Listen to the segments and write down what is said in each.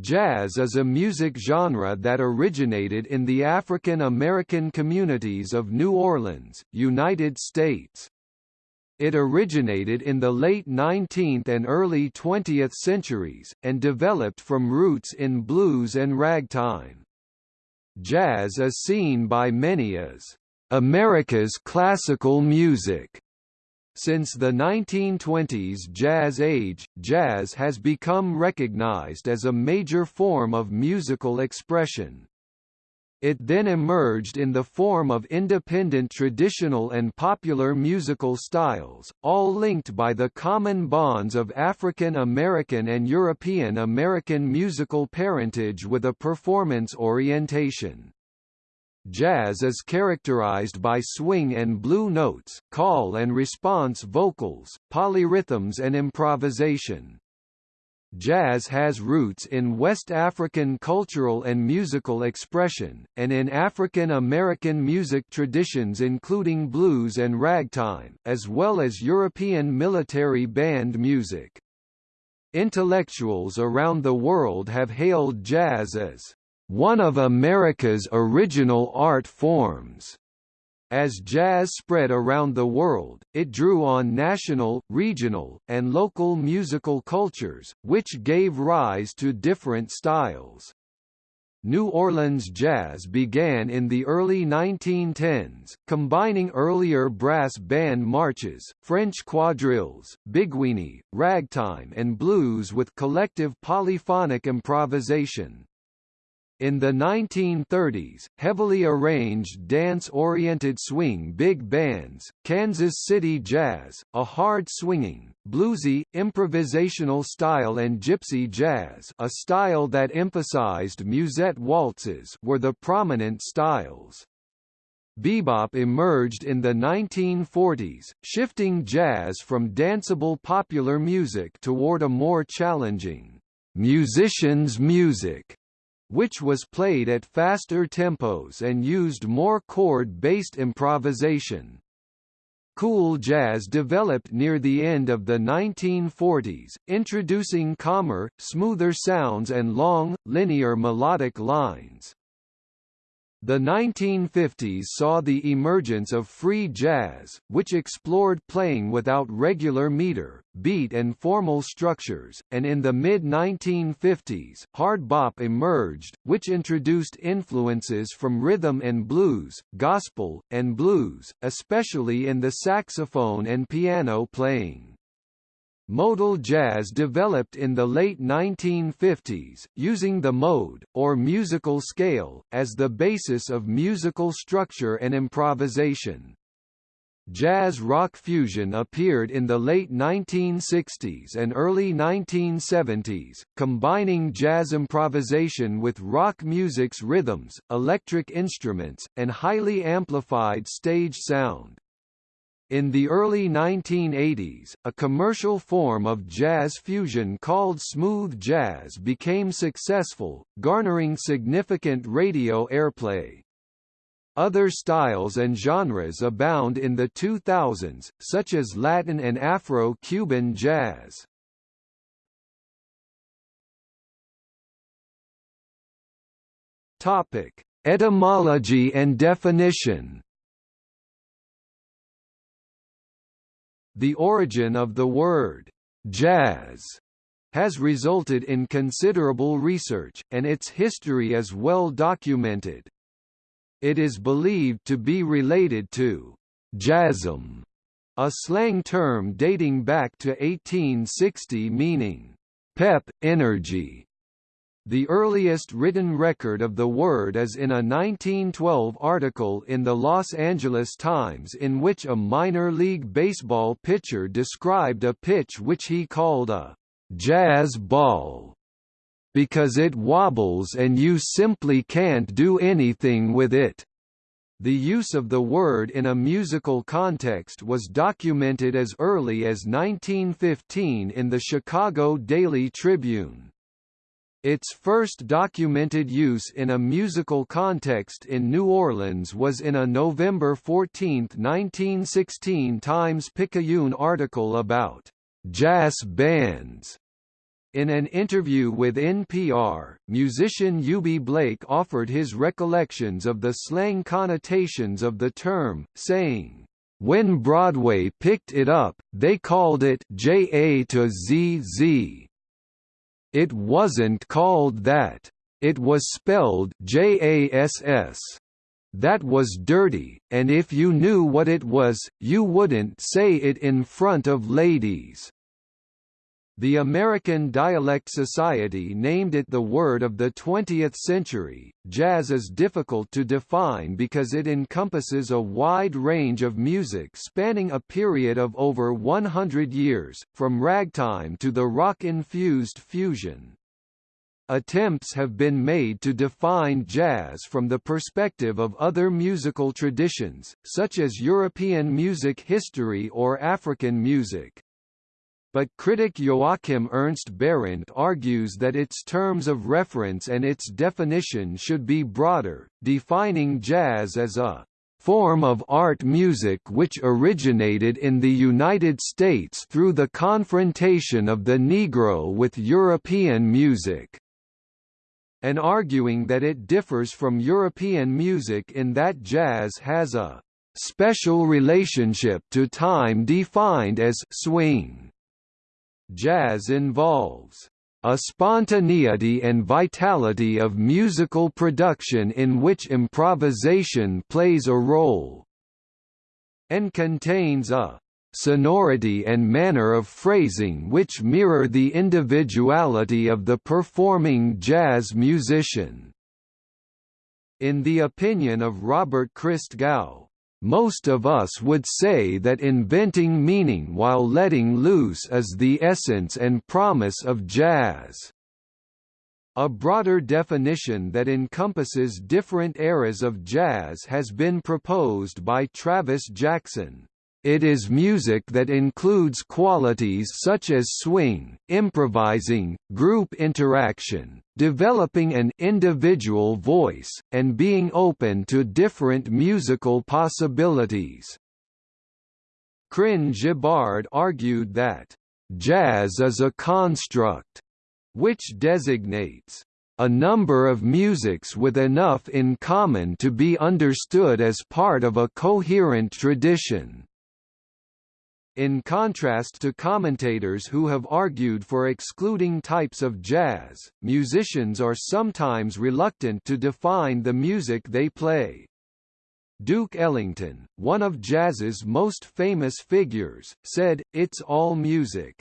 Jazz is a music genre that originated in the African American communities of New Orleans, United States. It originated in the late 19th and early 20th centuries, and developed from roots in blues and ragtime. Jazz is seen by many as America's classical music since the 1920s jazz age, jazz has become recognized as a major form of musical expression. It then emerged in the form of independent traditional and popular musical styles, all linked by the common bonds of African American and European American musical parentage with a performance orientation. Jazz is characterized by swing and blue notes, call and response vocals, polyrhythms and improvisation. Jazz has roots in West African cultural and musical expression, and in African American music traditions including blues and ragtime, as well as European military band music. Intellectuals around the world have hailed jazz as one of America's original art forms. As jazz spread around the world, it drew on national, regional, and local musical cultures, which gave rise to different styles. New Orleans jazz began in the early 1910s, combining earlier brass band marches, French quadrilles, biguine, ragtime and blues with collective polyphonic improvisation. In the 1930s, heavily arranged dance-oriented swing big bands, Kansas City Jazz, a hard-swinging, bluesy, improvisational style and gypsy jazz a style that emphasized musette waltzes were the prominent styles. Bebop emerged in the 1940s, shifting jazz from danceable popular music toward a more challenging, musician's music which was played at faster tempos and used more chord-based improvisation. Cool jazz developed near the end of the 1940s, introducing calmer, smoother sounds and long, linear melodic lines. The 1950s saw the emergence of free jazz, which explored playing without regular meter, beat and formal structures, and in the mid-1950s, hard bop emerged, which introduced influences from rhythm and blues, gospel, and blues, especially in the saxophone and piano playing. Modal jazz developed in the late 1950s, using the mode, or musical scale, as the basis of musical structure and improvisation. Jazz rock fusion appeared in the late 1960s and early 1970s, combining jazz improvisation with rock music's rhythms, electric instruments, and highly amplified stage sound. In the early 1980s, a commercial form of jazz fusion called smooth jazz became successful, garnering significant radio airplay. Other styles and genres abound in the 2000s, such as Latin and Afro-Cuban jazz. Topic: Etymology and definition. The origin of the word jazz has resulted in considerable research, and its history is well documented. It is believed to be related to jasm, a slang term dating back to 1860 meaning pep, energy, the earliest written record of the word is in a 1912 article in the Los Angeles Times in which a minor league baseball pitcher described a pitch which he called a jazz ball because it wobbles and you simply can't do anything with it. The use of the word in a musical context was documented as early as 1915 in the Chicago Daily Tribune. Its first documented use in a musical context in New Orleans was in a November 14, 1916 Times-Picayune article about jazz bands. In an interview with NPR, musician Eubie Blake offered his recollections of the slang connotations of the term, saying, "When Broadway picked it up, they called it JA to ZZ. It wasn't called that. It was spelled JASS. That was dirty, and if you knew what it was, you wouldn't say it in front of ladies." The American Dialect Society named it the word of the 20th century. Jazz is difficult to define because it encompasses a wide range of music spanning a period of over 100 years, from ragtime to the rock-infused fusion. Attempts have been made to define jazz from the perspective of other musical traditions, such as European music history or African music. But critic Joachim Ernst Berendt argues that its terms of reference and its definition should be broader, defining jazz as a form of art music which originated in the United States through the confrontation of the Negro with European music, and arguing that it differs from European music in that jazz has a special relationship to time defined as swing. Jazz involves a spontaneity and vitality of musical production in which improvisation plays a role, and contains a sonority and manner of phrasing which mirror the individuality of the performing jazz musician. In the opinion of Robert Christgau, most of us would say that inventing meaning while letting loose is the essence and promise of jazz. A broader definition that encompasses different eras of jazz has been proposed by Travis Jackson. It is music that includes qualities such as swing, improvising, group interaction, developing an individual voice, and being open to different musical possibilities. Krin Gabbard argued that, "...jazz is a construct," which designates a number of musics with enough in common to be understood as part of a coherent tradition. In contrast to commentators who have argued for excluding types of jazz, musicians are sometimes reluctant to define the music they play. Duke Ellington, one of jazz's most famous figures, said, it's all music.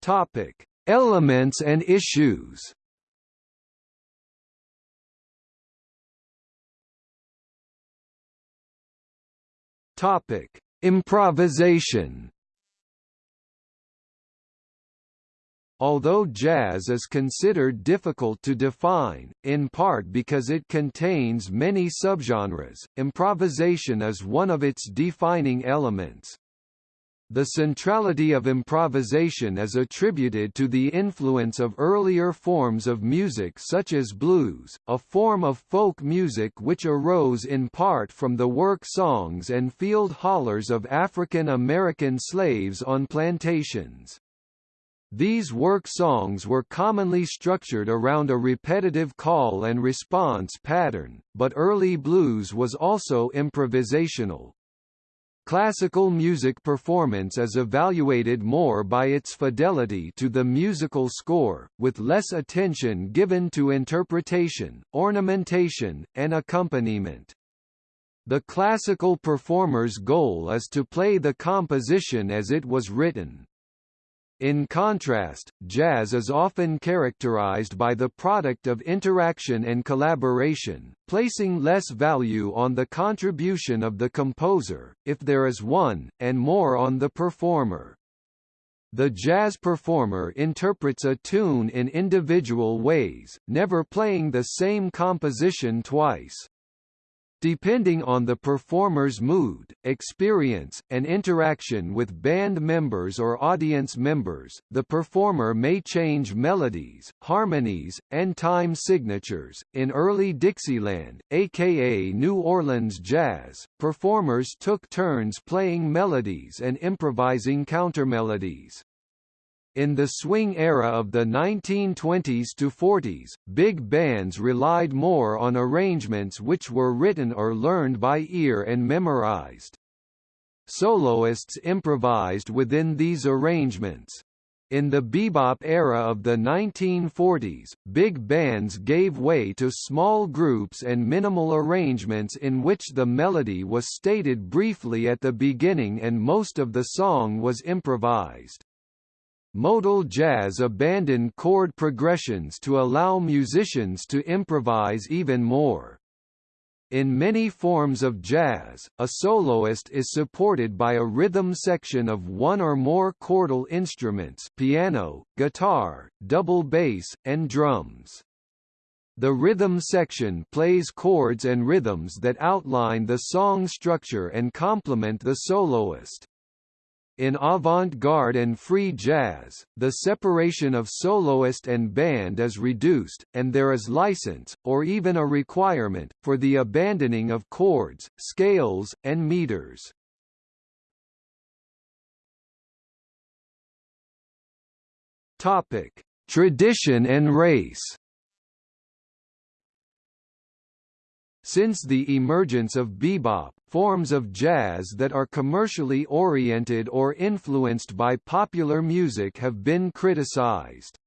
Topic: Elements and issues. Topic: Improvisation. Although jazz is considered difficult to define, in part because it contains many subgenres, improvisation is one of its defining elements. The centrality of improvisation is attributed to the influence of earlier forms of music such as blues, a form of folk music which arose in part from the work songs and field hollers of African American slaves on plantations. These work songs were commonly structured around a repetitive call and response pattern, but early blues was also improvisational. Classical music performance is evaluated more by its fidelity to the musical score, with less attention given to interpretation, ornamentation, and accompaniment. The classical performer's goal is to play the composition as it was written. In contrast, jazz is often characterized by the product of interaction and collaboration, placing less value on the contribution of the composer, if there is one, and more on the performer. The jazz performer interprets a tune in individual ways, never playing the same composition twice. Depending on the performer's mood, experience, and interaction with band members or audience members, the performer may change melodies, harmonies, and time signatures. In early Dixieland, aka New Orleans jazz, performers took turns playing melodies and improvising countermelodies. In the swing era of the 1920s to 40s, big bands relied more on arrangements which were written or learned by ear and memorized. Soloists improvised within these arrangements. In the bebop era of the 1940s, big bands gave way to small groups and minimal arrangements in which the melody was stated briefly at the beginning and most of the song was improvised. Modal jazz abandoned chord progressions to allow musicians to improvise even more. In many forms of jazz, a soloist is supported by a rhythm section of one or more chordal instruments piano, guitar, double bass, and drums. The rhythm section plays chords and rhythms that outline the song structure and complement the soloist. In avant-garde and free jazz, the separation of soloist and band is reduced, and there is license, or even a requirement, for the abandoning of chords, scales, and meters. Topic: Tradition and race. Since the emergence of bebop, forms of jazz that are commercially oriented or influenced by popular music have been criticized.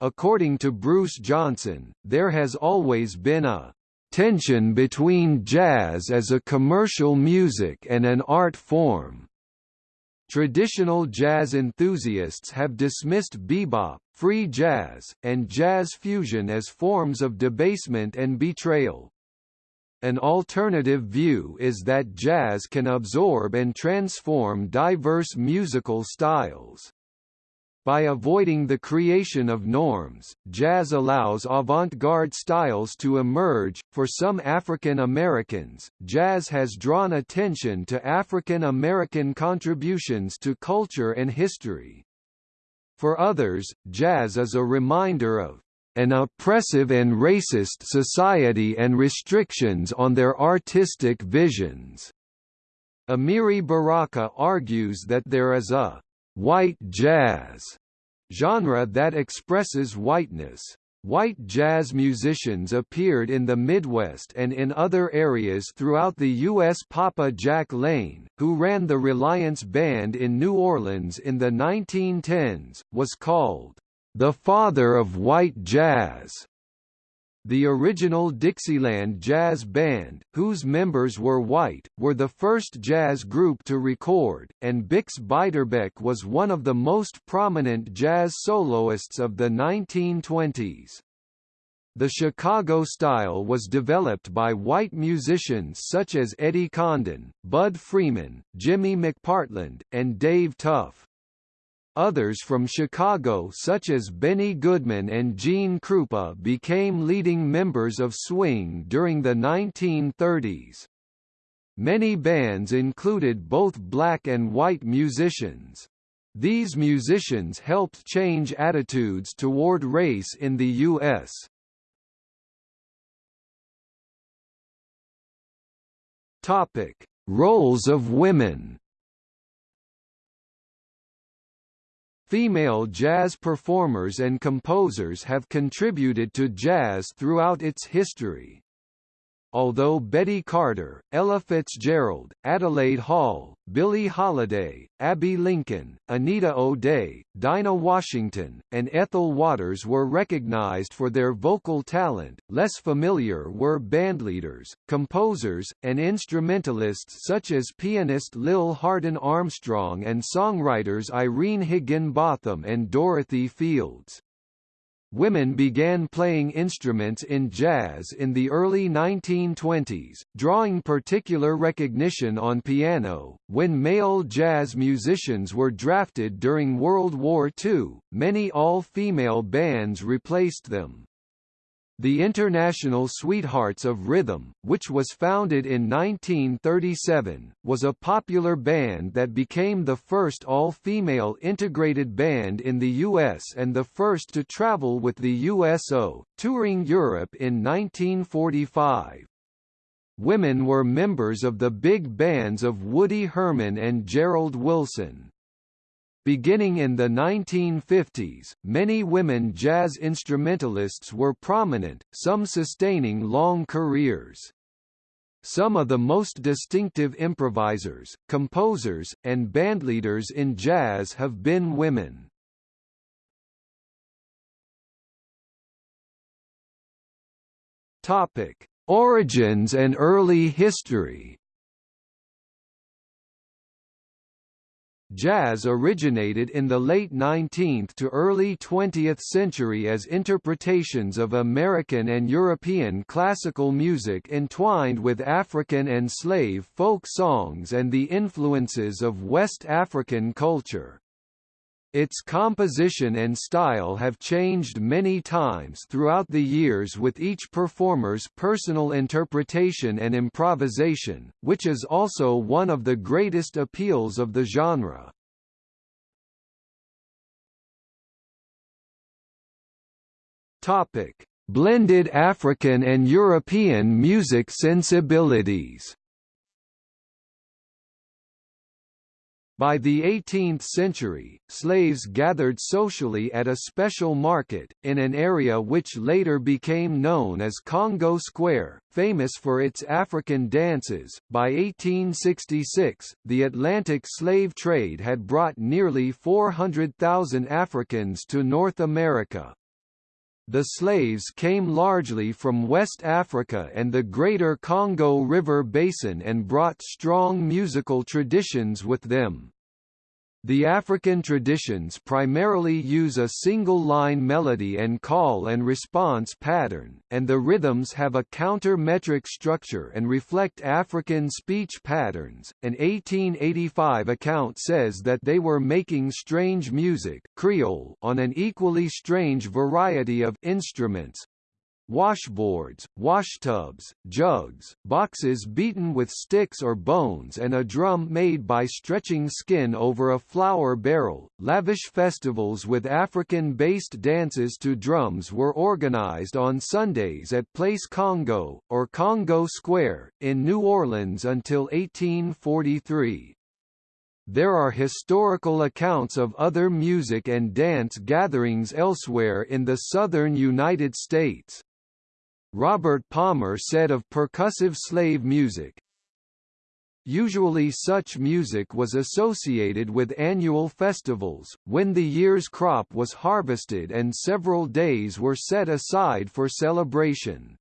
According to Bruce Johnson, there has always been a tension between jazz as a commercial music and an art form. Traditional jazz enthusiasts have dismissed bebop, free jazz, and jazz fusion as forms of debasement and betrayal. An alternative view is that jazz can absorb and transform diverse musical styles. By avoiding the creation of norms, jazz allows avant-garde styles to emerge. For some African Americans, jazz has drawn attention to African American contributions to culture and history. For others, jazz is a reminder of an oppressive and racist society and restrictions on their artistic visions. Amiri Baraka argues that there is a white jazz genre that expresses whiteness. White jazz musicians appeared in the Midwest and in other areas throughout the U.S. Papa Jack Laine, who ran the Reliance Band in New Orleans in the 1910s, was called the father of white jazz. The original Dixieland Jazz Band, whose members were white, were the first jazz group to record, and Bix Beiderbecke was one of the most prominent jazz soloists of the 1920s. The Chicago style was developed by white musicians such as Eddie Condon, Bud Freeman, Jimmy McPartland, and Dave Tough. Others from Chicago such as Benny Goodman and Gene Krupa became leading members of swing during the 1930s. Many bands included both black and white musicians. These musicians helped change attitudes toward race in the U.S. Topic: Roles of women. Female jazz performers and composers have contributed to jazz throughout its history. Although Betty Carter, Ella Fitzgerald, Adelaide Hall, Billie Holiday, Abbey Lincoln, Anita O'Day, Dinah Washington, and Ethel Waters were recognized for their vocal talent, less familiar were bandleaders, composers, and instrumentalists such as pianist Lil Hardin Armstrong and songwriters Irene Higginbotham and Dorothy Fields. Women began playing instruments in jazz in the early 1920s, drawing particular recognition on piano. When male jazz musicians were drafted during World War II, many all-female bands replaced them. The International Sweethearts of Rhythm, which was founded in 1937, was a popular band that became the first all-female integrated band in the US and the first to travel with the USO, touring Europe in 1945. Women were members of the big bands of Woody Herman and Gerald Wilson. Beginning in the 1950s, many women jazz instrumentalists were prominent, some sustaining long careers. Some of the most distinctive improvisers, composers, and bandleaders in jazz have been women. Topic: Origins and early history. Jazz originated in the late 19th to early 20th century as interpretations of American and European classical music entwined with African and slave folk songs and the influences of West African culture. Its composition and style have changed many times throughout the years with each performer's personal interpretation and improvisation, which is also one of the greatest appeals of the genre. Topic: Blended African and European music sensibilities. By the 18th century, slaves gathered socially at a special market, in an area which later became known as Congo Square, famous for its African dances. By 1866, the Atlantic slave trade had brought nearly 400,000 Africans to North America, the slaves came largely from West Africa and the Greater Congo River Basin and brought strong musical traditions with them. The African traditions primarily use a single-line melody and call and response pattern, and the rhythms have a counter-metric structure and reflect African speech patterns. An 1885 account says that they were making strange music Creole on an equally strange variety of instruments, washboards, washtubs, jugs, boxes beaten with sticks or bones and a drum made by stretching skin over a flour barrel. Lavish festivals with African-based dances to drums were organized on Sundays at Place Congo, or Congo Square, in New Orleans until 1843. There are historical accounts of other music and dance gatherings elsewhere in the southern United States. Robert Palmer said of percussive slave music, Usually such music was associated with annual festivals, when the year's crop was harvested and several days were set aside for celebration.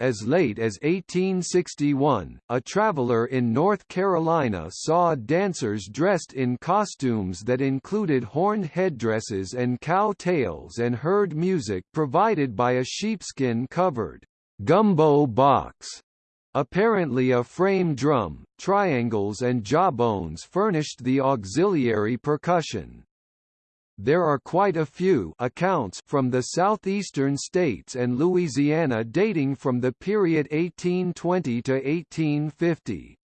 As late as 1861, a traveler in North Carolina saw dancers dressed in costumes that included horned headdresses and cow tails and heard music provided by a sheepskin-covered gumbo box. Apparently a frame drum, triangles and jawbones furnished the auxiliary percussion. There are quite a few accounts from the southeastern states and Louisiana dating from the period 1820 to 1850.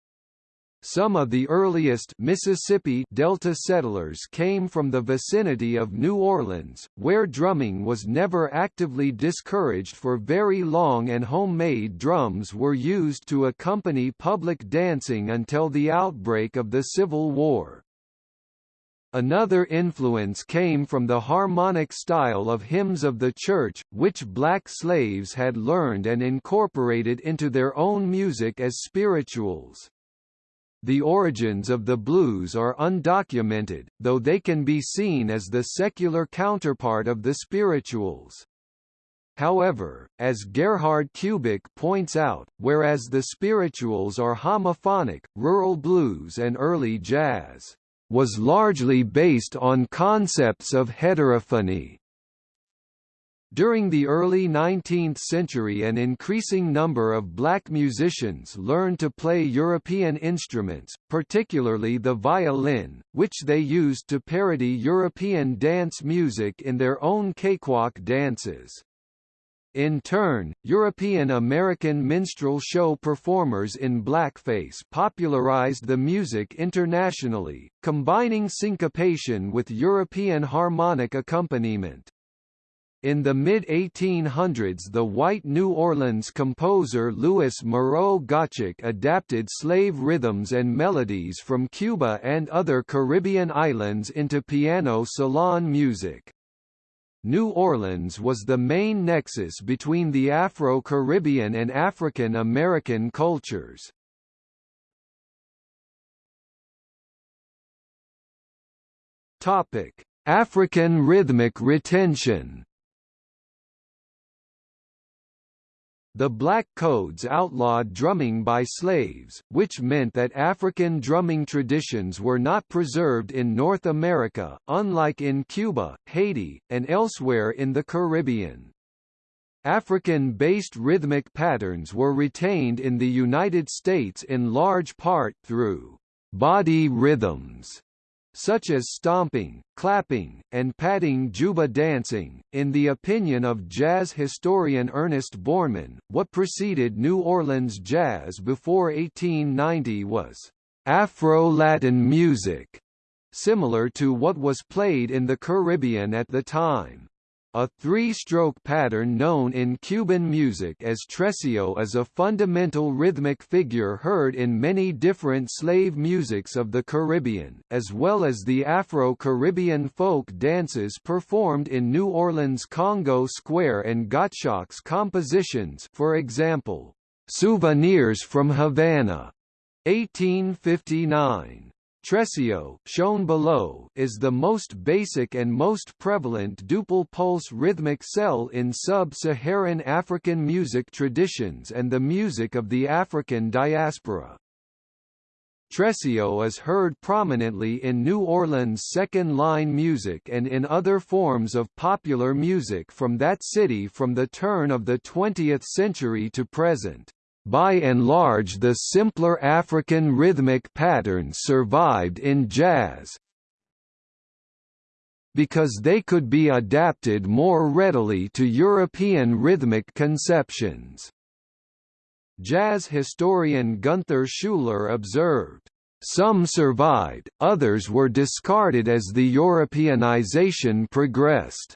Some of the earliest Mississippi Delta settlers came from the vicinity of New Orleans, where drumming was never actively discouraged for very long and homemade drums were used to accompany public dancing until the outbreak of the Civil War. Another influence came from the harmonic style of hymns of the church, which black slaves had learned and incorporated into their own music as spirituals. The origins of the blues are undocumented, though they can be seen as the secular counterpart of the spirituals. However, as Gerhard Kubik points out, whereas the spirituals are homophonic, rural blues and early jazz was largely based on concepts of heterophony. During the early 19th century an increasing number of black musicians learned to play European instruments, particularly the violin, which they used to parody European dance music in their own cakewalk dances. In turn, European American minstrel show performers in blackface popularized the music internationally, combining syncopation with European harmonic accompaniment. In the mid-1800s the white New Orleans composer Louis Moreau Gottschalk adapted slave rhythms and melodies from Cuba and other Caribbean islands into piano salon music. New Orleans was the main nexus between the Afro-Caribbean and African American cultures. Topic: African rhythmic retention The Black Codes outlawed drumming by slaves, which meant that African drumming traditions were not preserved in North America, unlike in Cuba, Haiti, and elsewhere in the Caribbean. African-based rhythmic patterns were retained in the United States in large part through body rhythms such as stomping, clapping, and patting juba dancing. In the opinion of jazz historian Ernest Bornemann, what preceded New Orleans jazz before 1890 was Afro-Latin music, similar to what was played in the Caribbean at the time. A three-stroke pattern known in Cuban music as tresillo is a fundamental rhythmic figure heard in many different slave musics of the Caribbean, as well as the Afro-Caribbean folk dances performed in New Orleans Congo Square and Gottschalk's compositions for example, "'Souvenirs from Havana' 1859 Tresillo, shown below, is the most basic and most prevalent duple pulse rhythmic cell in sub-Saharan African music traditions and the music of the African diaspora. Tresillo is heard prominently in New Orleans' second-line music and in other forms of popular music from that city from the turn of the 20th century to present. By and large the simpler African rhythmic patterns survived in jazz, because they could be adapted more readily to European rhythmic conceptions. Jazz historian Gunther Schuller observed, "...some survived, others were discarded as the Europeanization progressed."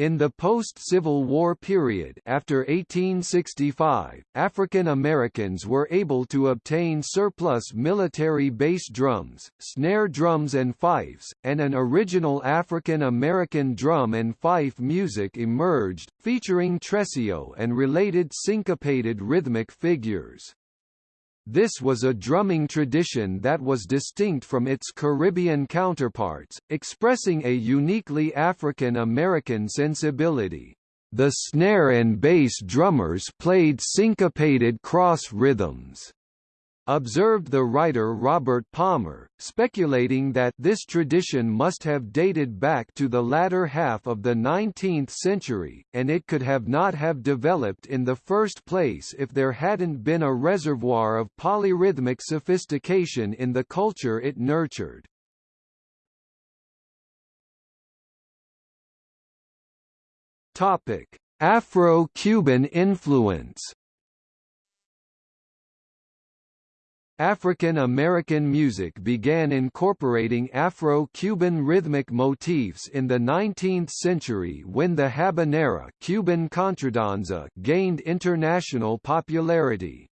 In the post-Civil War period after 1865, African Americans were able to obtain surplus military bass drums, snare drums and fifes, and an original African American drum and fife music emerged, featuring tresillo and related syncopated rhythmic figures. This was a drumming tradition that was distinct from its Caribbean counterparts, expressing a uniquely African American sensibility. The snare and bass drummers played syncopated cross rhythms observed the writer Robert Palmer, speculating that this tradition must have dated back to the latter half of the 19th century, and it could have not have developed in the first place if there hadn't been a reservoir of polyrhythmic sophistication in the culture it nurtured. Afro-Cuban influence African American music began incorporating Afro-Cuban rhythmic motifs in the 19th century when the habanera Cuban contradanza gained international popularity.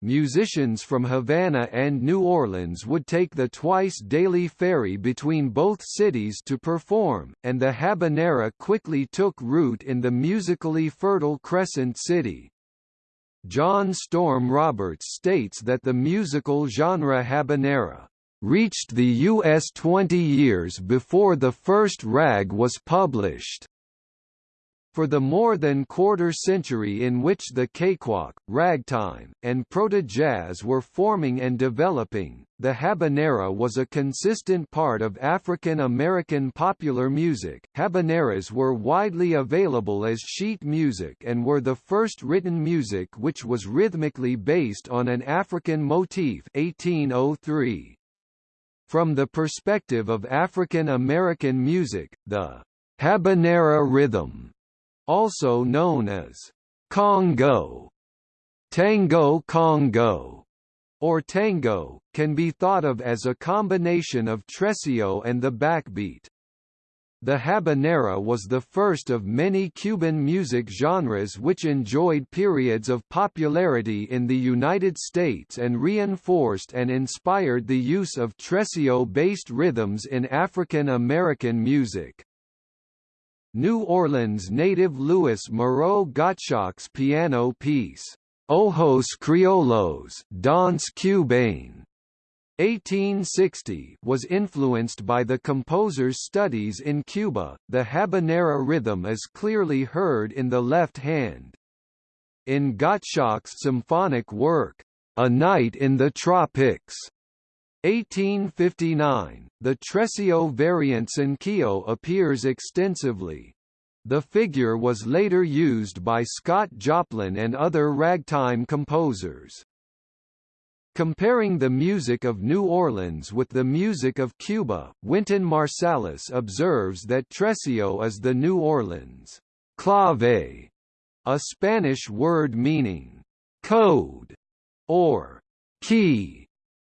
Musicians from Havana and New Orleans would take the twice-daily ferry between both cities to perform, and the habanera quickly took root in the musically fertile Crescent City. John Storm Roberts states that the musical genre habanera reached the U.S. 20 years before the first rag was published. For the more than quarter century in which the cakewalk, ragtime, and proto-jazz were forming and developing, the habanera was a consistent part of African American popular music. Habaneras were widely available as sheet music and were the first written music which was rhythmically based on an African motif 1803. From the perspective of African American music, the habanera rhythm also known as Congo, Tango Congo, or tango, can be thought of as a combination of tresillo and the backbeat. The habanera was the first of many Cuban music genres which enjoyed periods of popularity in the United States and reinforced and inspired the use of tresillo-based rhythms in African American music. New Orleans native Louis Moreau Gottschalk's piano piece, Ojos Criollos Danse Cubaine, 1860 was influenced by the composer's studies in Cuba. The habanera rhythm is clearly heard in the left hand. In Gottschalk's symphonic work, A Night in the Tropics, 1859, the tresillo variant cinquillo appears extensively. The figure was later used by Scott Joplin and other ragtime composers. Comparing the music of New Orleans with the music of Cuba, Wynton Marsalis observes that tresillo is the New Orleans clave, a Spanish word meaning code or key,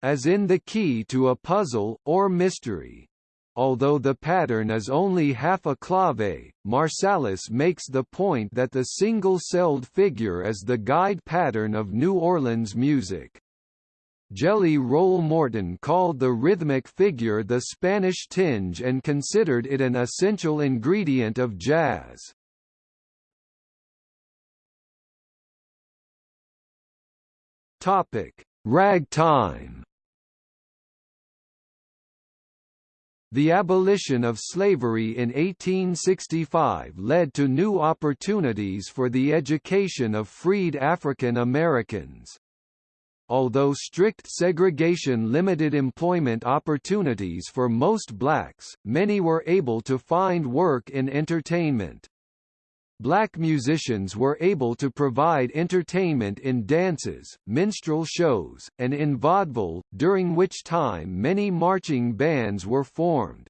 as in the key to a puzzle, or mystery. Although the pattern is only half a clave, Marsalis makes the point that the single-celled figure is the guide pattern of New Orleans music. Jelly Roll Morton called the rhythmic figure the Spanish tinge and considered it an essential ingredient of jazz. Topic: Ragtime. The abolition of slavery in 1865 led to new opportunities for the education of freed African Americans. Although strict segregation limited employment opportunities for most blacks, many were able to find work in entertainment. Black musicians were able to provide entertainment in dances, minstrel shows, and in vaudeville, during which time many marching bands were formed.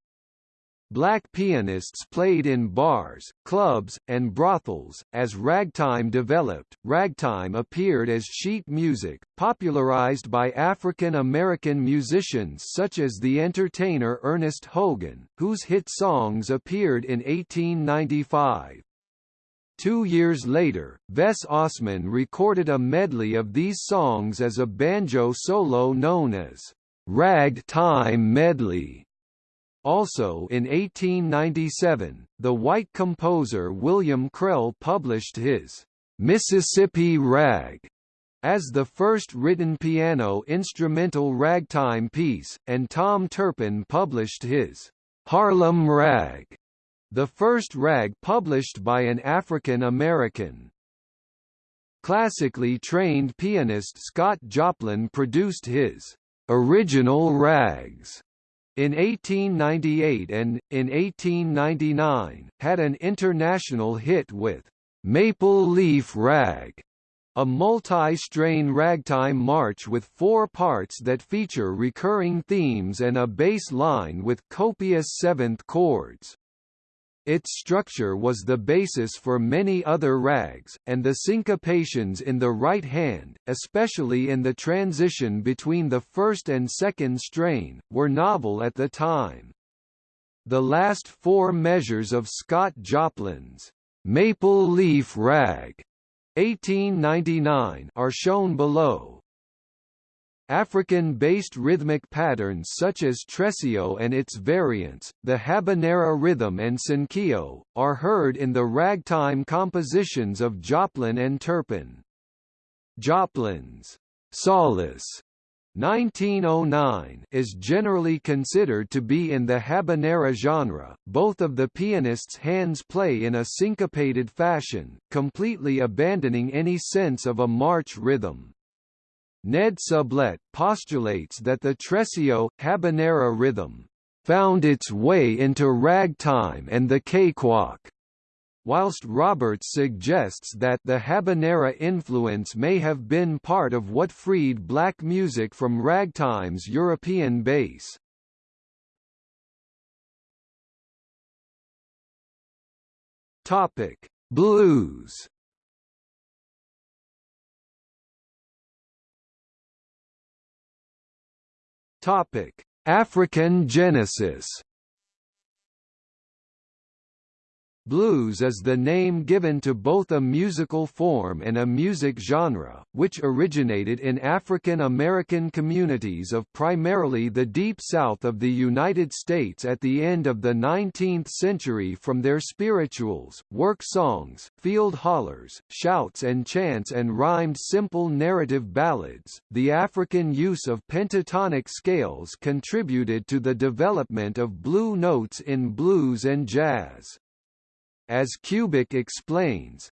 Black pianists played in bars, clubs, and brothels. As ragtime developed, ragtime appeared as sheet music, popularized by African American musicians such as the entertainer Ernest Hogan, whose hit songs appeared in 1895. Two years later, Vess Ossman recorded a medley of these songs as a banjo solo known as Ragtime Medley. Also in 1897, the white composer William Krell published his Mississippi Rag as the first written piano instrumental ragtime piece, and Tom Turpin published his Harlem Rag, the first rag published by an African American. Classically trained pianist Scott Joplin produced his original rags in 1898 and, in 1899, had an international hit with Maple Leaf Rag, a multi-strain ragtime march with four parts that feature recurring themes and a bass line with copious seventh chords. Its structure was the basis for many other rags, and the syncopations in the right hand, especially in the transition between the first and second strain, were novel at the time. The last four measures of Scott Joplin's Maple Leaf Rag 1899 are shown below. African-based rhythmic patterns such as tresillo and its variants, the habanera rhythm and cinquillo, are heard in the ragtime compositions of Joplin and Turpin. Joplin's Solace 1909 is generally considered to be in the habanera genre. Both of the pianist's hands play in a syncopated fashion, completely abandoning any sense of a march rhythm. Ned Sublette postulates that the tresillo, habanera rhythm, found its way into ragtime and the cakewalk, whilst Roberts suggests that the habanera influence may have been part of what freed black music from ragtime's European base. Topic: Blues Topic: African genesis Blues is the name given to both a musical form and a music genre, which originated in African American communities of primarily the Deep South of the United States at the end of the 19th century from their spirituals, work songs, field hollers, shouts and chants and rhymed simple narrative ballads. The African use of pentatonic scales contributed to the development of blue notes in blues and jazz. As Kubik explains,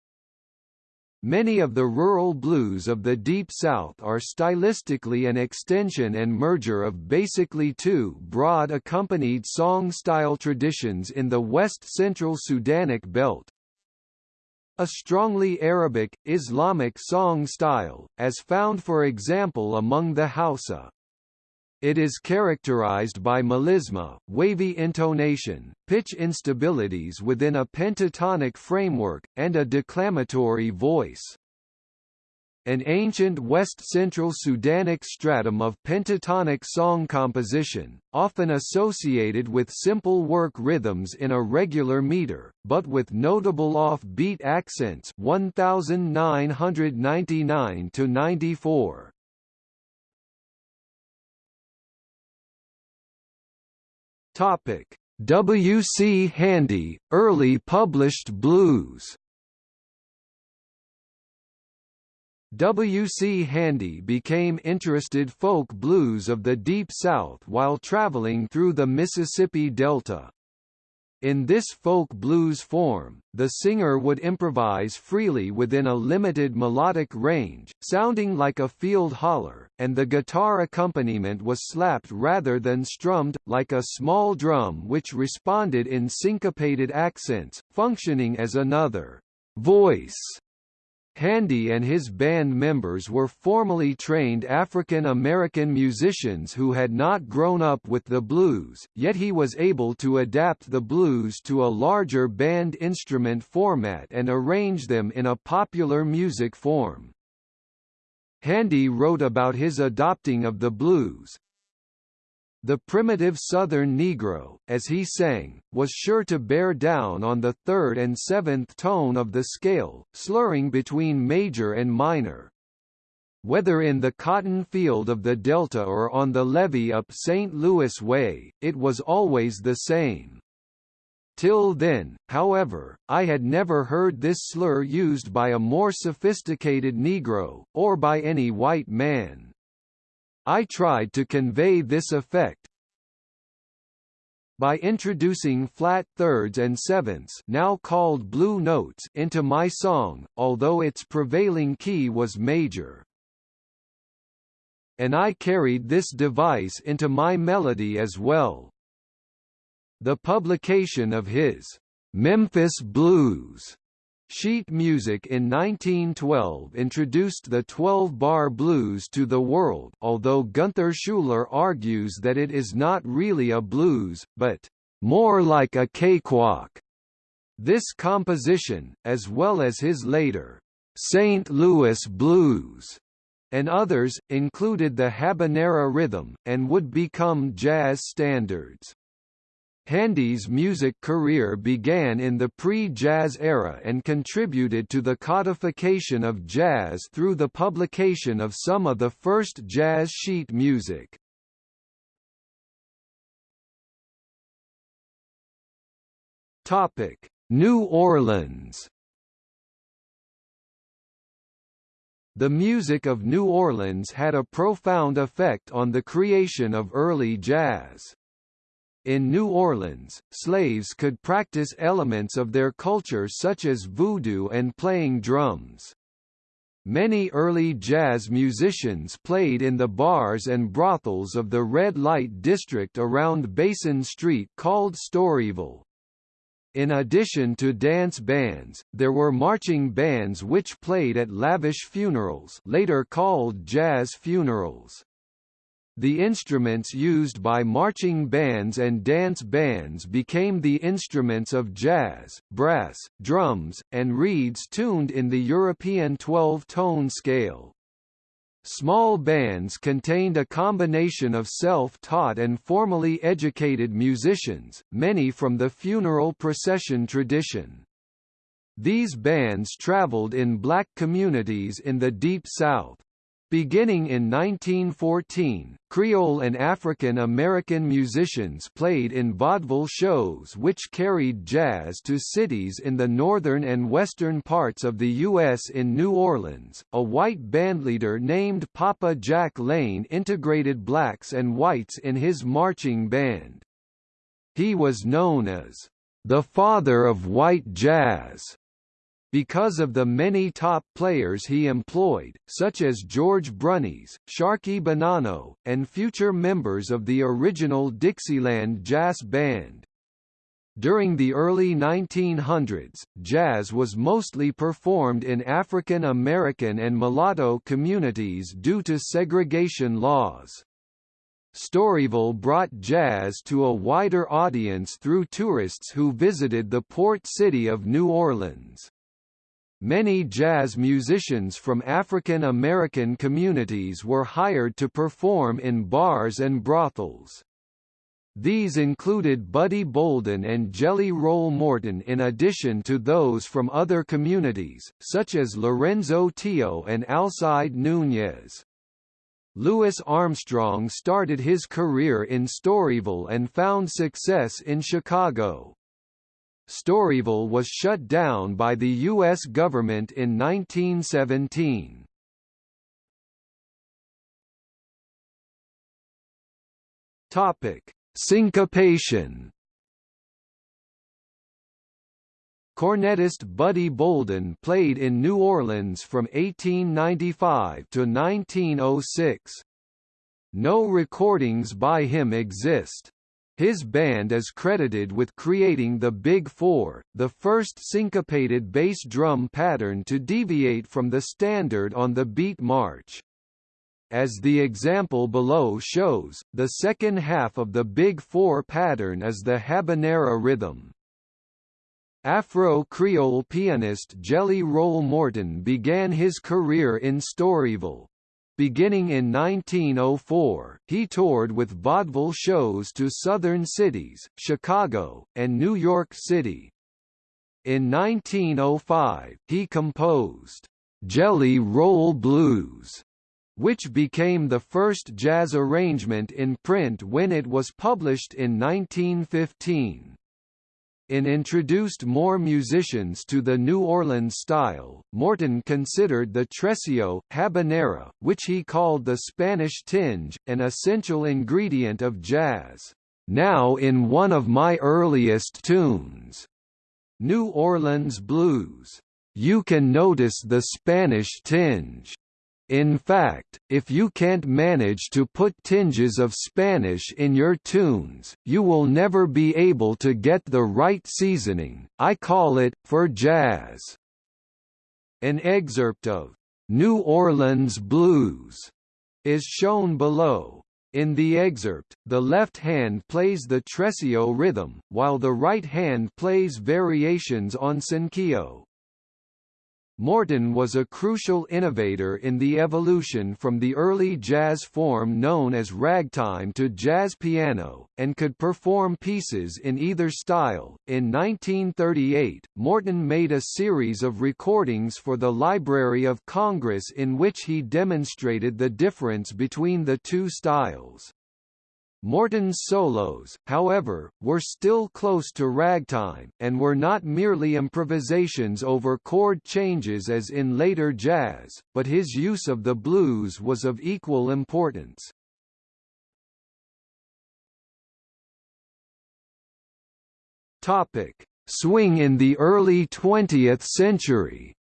Many of the rural blues of the Deep South are stylistically an extension and merger of basically two broad accompanied song style traditions in the west-central Sudanic belt. A strongly Arabic, Islamic song style, as found for example among the Hausa, it is characterized by melisma, wavy intonation, pitch instabilities within a pentatonic framework, and a declamatory voice. An ancient West-Central Sudanic stratum of pentatonic song composition, often associated with simple work rhythms in a regular meter, but with notable off-beat accents 1999 to 94. Topic: W. C. Handy, early published blues. W. C. Handy became interested folk blues of the Deep South while traveling through the Mississippi Delta. In this folk blues form, the singer would improvise freely within a limited melodic range, sounding like a field holler, and the guitar accompaniment was slapped rather than strummed, like a small drum which responded in syncopated accents, functioning as another voice Handy and his band members were formally trained African American musicians who had not grown up with the blues, yet he was able to adapt the blues to a larger band instrument format and arrange them in a popular music form. Handy wrote about his adopting of the blues, the primitive Southern Negro, as he sang, was sure to bear down on the third and seventh tone of the scale, slurring between major and minor. Whether in the cotton field of the Delta or on the levee up St. Louis Way, it was always the same. Till then, however, I had never heard this slur used by a more sophisticated Negro, or by any white man. I tried to convey this effect by introducing flat thirds and sevenths now called blue notes into my song, although its prevailing key was major. And I carried this device into my melody as well. The publication of his Memphis Blues Sheet music in 1912 introduced the 12-bar blues to the world although Gunther Schuller argues that it is not really a blues, but more like a cakewalk. This composition, as well as his later St. Louis Blues and others, included the habanera rhythm, and would become jazz standards. Handy's music career began in the pre-jazz era and contributed to the codification of jazz through the publication of some of the first jazz sheet music. Topic: New Orleans. The music of New Orleans had a profound effect on the creation of early jazz. In New Orleans, slaves could practice elements of their culture such as voodoo and playing drums. Many early jazz musicians played in the bars and brothels of the red light district around Basin Street called Storyville. In addition to dance bands, there were marching bands which played at lavish funerals later called jazz funerals. The instruments used by marching bands and dance bands became the instruments of jazz, brass, drums, and reeds tuned in the European 12-tone scale. Small bands contained a combination of self-taught and formally educated musicians, many from the funeral procession tradition. These bands traveled in black communities in the Deep South. Beginning in 1914, Creole and African American musicians played in vaudeville shows which carried jazz to cities in the northern and western parts of the U.S. In New Orleans, a white bandleader named Papa Jack Laine integrated blacks and whites in his marching band. He was known as the father of white jazz because of the many top players he employed, such as George Brunies, Sharky Bonanno, and future members of the original Dixieland Jazz Band. During the early 1900s, jazz was mostly performed in African American and mulatto communities due to segregation laws. Storyville brought jazz to a wider audience through tourists who visited the port city of New Orleans. Many jazz musicians from African American communities were hired to perform in bars and brothels. These included Buddy Bolden and Jelly Roll Morton in addition to those from other communities, such as Lorenzo Tio and Alcide Nunez. Louis Armstrong started his career in Storyville and found success in Chicago. Storyville was shut down by the U.S. government in 1917. Topic: Syncopation. Cornetist Buddy Bolden played in New Orleans from 1895 to 1906. No recordings by him exist. His band is credited with creating the Big Four, the first syncopated bass drum pattern to deviate from the standard on the beat march. As the example below shows, the second half of the Big Four pattern is the habanera rhythm. Afro-Creole pianist Jelly Roll Morton began his career in Storyville, Beginning in 1904, he toured with vaudeville shows to southern cities, Chicago, and New York City. In 1905, he composed, "'Jelly Roll Blues' which became the first jazz arrangement in print when it was published in 1915 in introduced more musicians to the New Orleans style, Morton considered the tresillo, habanera, which he called the Spanish tinge, an essential ingredient of jazz. Now in one of my earliest tunes, New Orleans Blues, you can notice the Spanish tinge. In fact, if you can't manage to put tinges of Spanish in your tunes, you will never be able to get the right seasoning. I call it, for jazz. An excerpt of New Orleans Blues is shown below. In the excerpt, the left hand plays the tresillo rhythm, while the right hand plays variations on cinquillo. Morton was a crucial innovator in the evolution from the early jazz form known as ragtime to jazz piano, and could perform pieces in either style. In 1938, Morton made a series of recordings for the Library of Congress in which he demonstrated the difference between the two styles. Morton's solos, however, were still close to ragtime, and were not merely improvisations over chord changes as in later jazz, but his use of the blues was of equal importance. Topic: Swing in the early 20th century.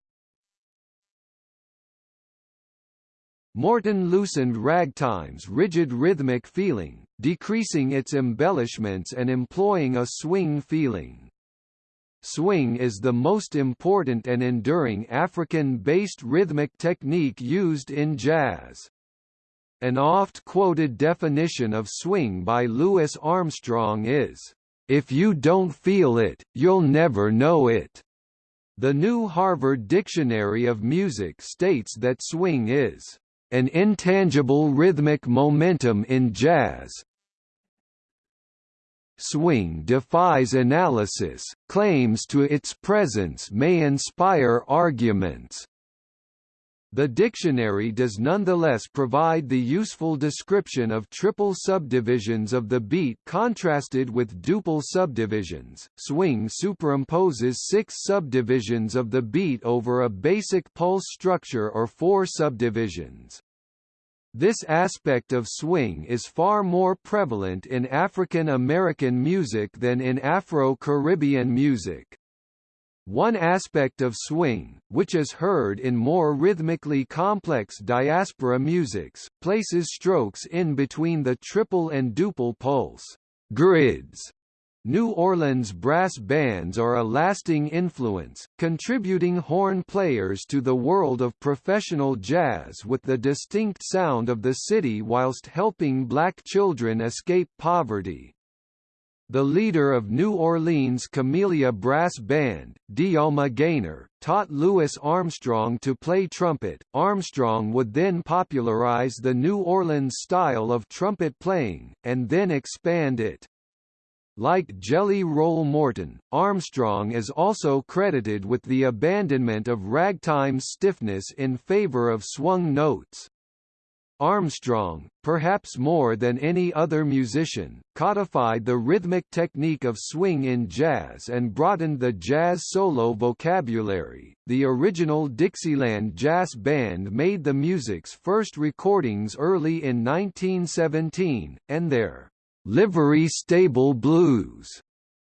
Morton loosened ragtime's rigid rhythmic feeling, decreasing its embellishments and employing a swing feeling. Swing is the most important and enduring African-based rhythmic technique used in jazz. An oft-quoted definition of swing by Louis Armstrong is, "...if you don't feel it, you'll never know it." The new Harvard Dictionary of Music states that swing is an intangible rhythmic momentum in jazz. Swing defies analysis, claims to its presence may inspire arguments, the dictionary does nonetheless provide the useful description of triple subdivisions of the beat contrasted with duple subdivisions. Swing superimposes six subdivisions of the beat over a basic pulse structure or four subdivisions. This aspect of swing is far more prevalent in African American music than in Afro-Caribbean music. One aspect of swing, which is heard in more rhythmically complex diaspora musics, places strokes in between the triple and duple pulse grids. New Orleans brass bands are a lasting influence, contributing horn players to the world of professional jazz with the distinct sound of the city whilst helping black children escape poverty. The leader of New Orleans Camellia Brass Band, D'Jalma Ganier, taught Louis Armstrong to play trumpet. Armstrong would then popularize the New Orleans style of trumpet playing, and then expand it. Like Jelly Roll Morton, Armstrong is also credited with the abandonment of ragtime stiffness in favor of swung notes. Armstrong, perhaps more than any other musician, codified the rhythmic technique of swing in jazz and broadened the jazz solo vocabulary. The original Dixieland Jazz Band made the music's first recordings early in 1917, and their Livery Stable Blues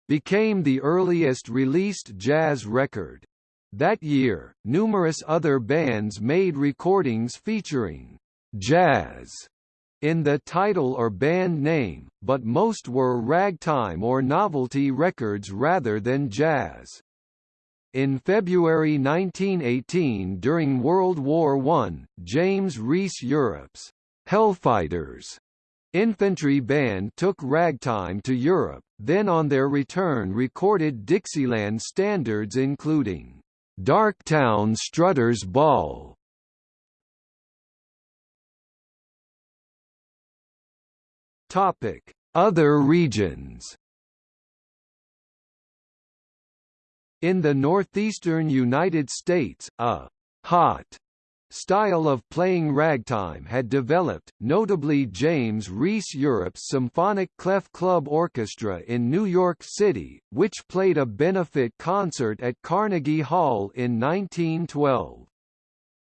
became the earliest released jazz record. That year, numerous other bands made recordings featuring jazz in the title or band name, but most were ragtime or novelty records rather than jazz. In February 1918 during World War I, James Reese Europe's Hellfighters infantry band took ragtime to Europe, then on their return recorded Dixieland standards including Darktown Strutter's Ball, Topic: Other regions. In the northeastern United States, a hot style of playing ragtime had developed, notably James Reese Europe's Symphonic Clef Club Orchestra in New York City, which played a benefit concert at Carnegie Hall in 1912.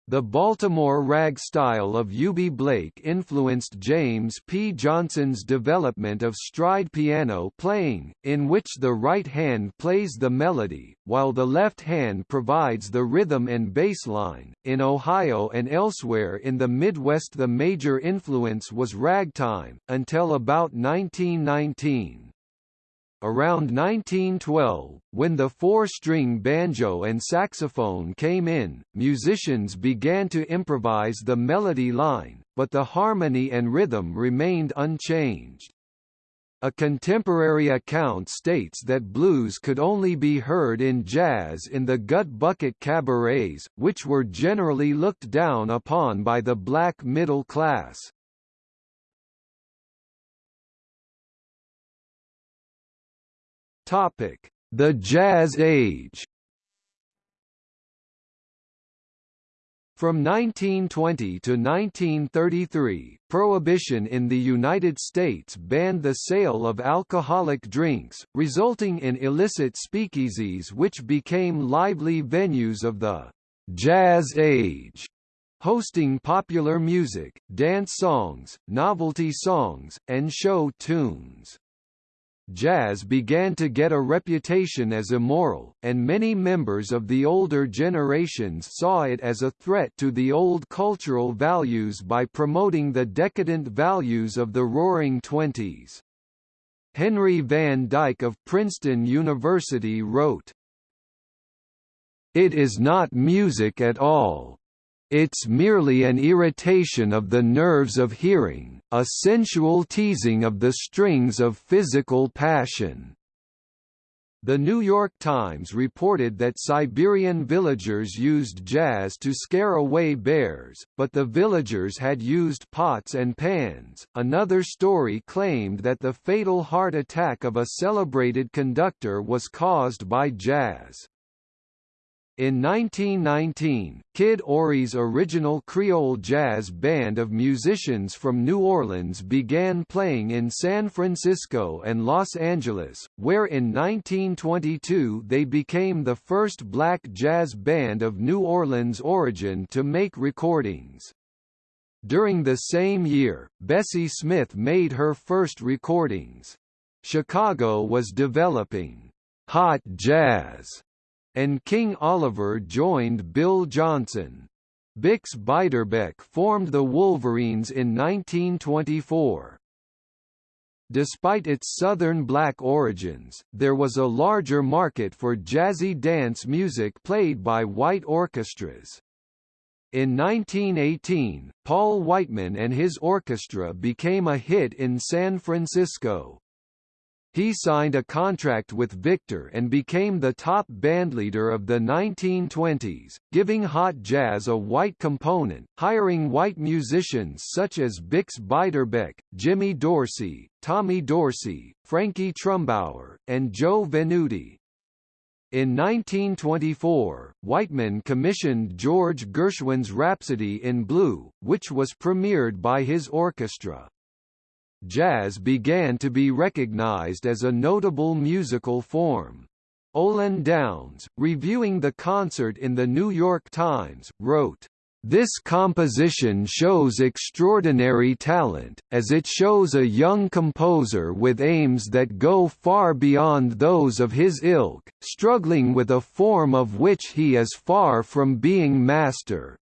The Baltimore rag style of Eubie Blake influenced James P. Johnson's development of stride piano playing, in which the right hand plays the melody, while the left hand provides the rhythm and bass line. In Ohio and elsewhere in the Midwest, the major influence was ragtime, until about 1919. Around 1912, when the four-string banjo and saxophone came in, musicians began to improvise the melody line, but the harmony and rhythm remained unchanged. A contemporary account states that blues could only be heard in jazz in the gut bucket cabarets, which were generally looked down upon by the black middle class. Topic: The Jazz Age. From 1920 to 1933, Prohibition in the United States banned the sale of alcoholic drinks, resulting in illicit speakeasies which became lively venues of the «jazz age», hosting popular music, dance songs, novelty songs, and show tunes jazz began to get a reputation as immoral, and many members of the older generations saw it as a threat to the old cultural values by promoting the decadent values of the Roaring Twenties. Henry Van Dyke of Princeton University wrote, It is not music at all. It's merely an irritation of the nerves of hearing, a sensual teasing of the strings of physical passion. The New York Times reported that Siberian villagers used jazz to scare away bears, but the villagers had used pots and pans. Another story claimed that the fatal heart attack of a celebrated conductor was caused by jazz. In 1919, Kid Ory's original Creole jazz band of musicians from New Orleans began playing in San Francisco and Los Angeles, where in 1922 they became the first black jazz band of New Orleans origin to make recordings. During the same year, Bessie Smith made her first recordings. Chicago was developing hot jazz and King Oliver joined Bill Johnson. Bix Beiderbecke formed the Wolverines in 1924. Despite its southern black origins, there was a larger market for jazzy dance music played by white orchestras. In 1918, Paul Whiteman and his orchestra became a hit in San Francisco. He signed a contract with Victor and became the top bandleader of the 1920s, giving hot jazz a white component, hiring white musicians such as Bix Beiderbecke, Jimmy Dorsey, Tommy Dorsey, Frankie Trumbauer, and Joe Venuti. In 1924, Whiteman commissioned George Gershwin's Rhapsody in Blue, which was premiered by his orchestra jazz began to be recognized as a notable musical form. Olin Downes, reviewing the concert in the New York Times, wrote, this composition shows extraordinary talent, as it shows a young composer with aims that go far beyond those of his ilk, struggling with a form of which he is far from being master.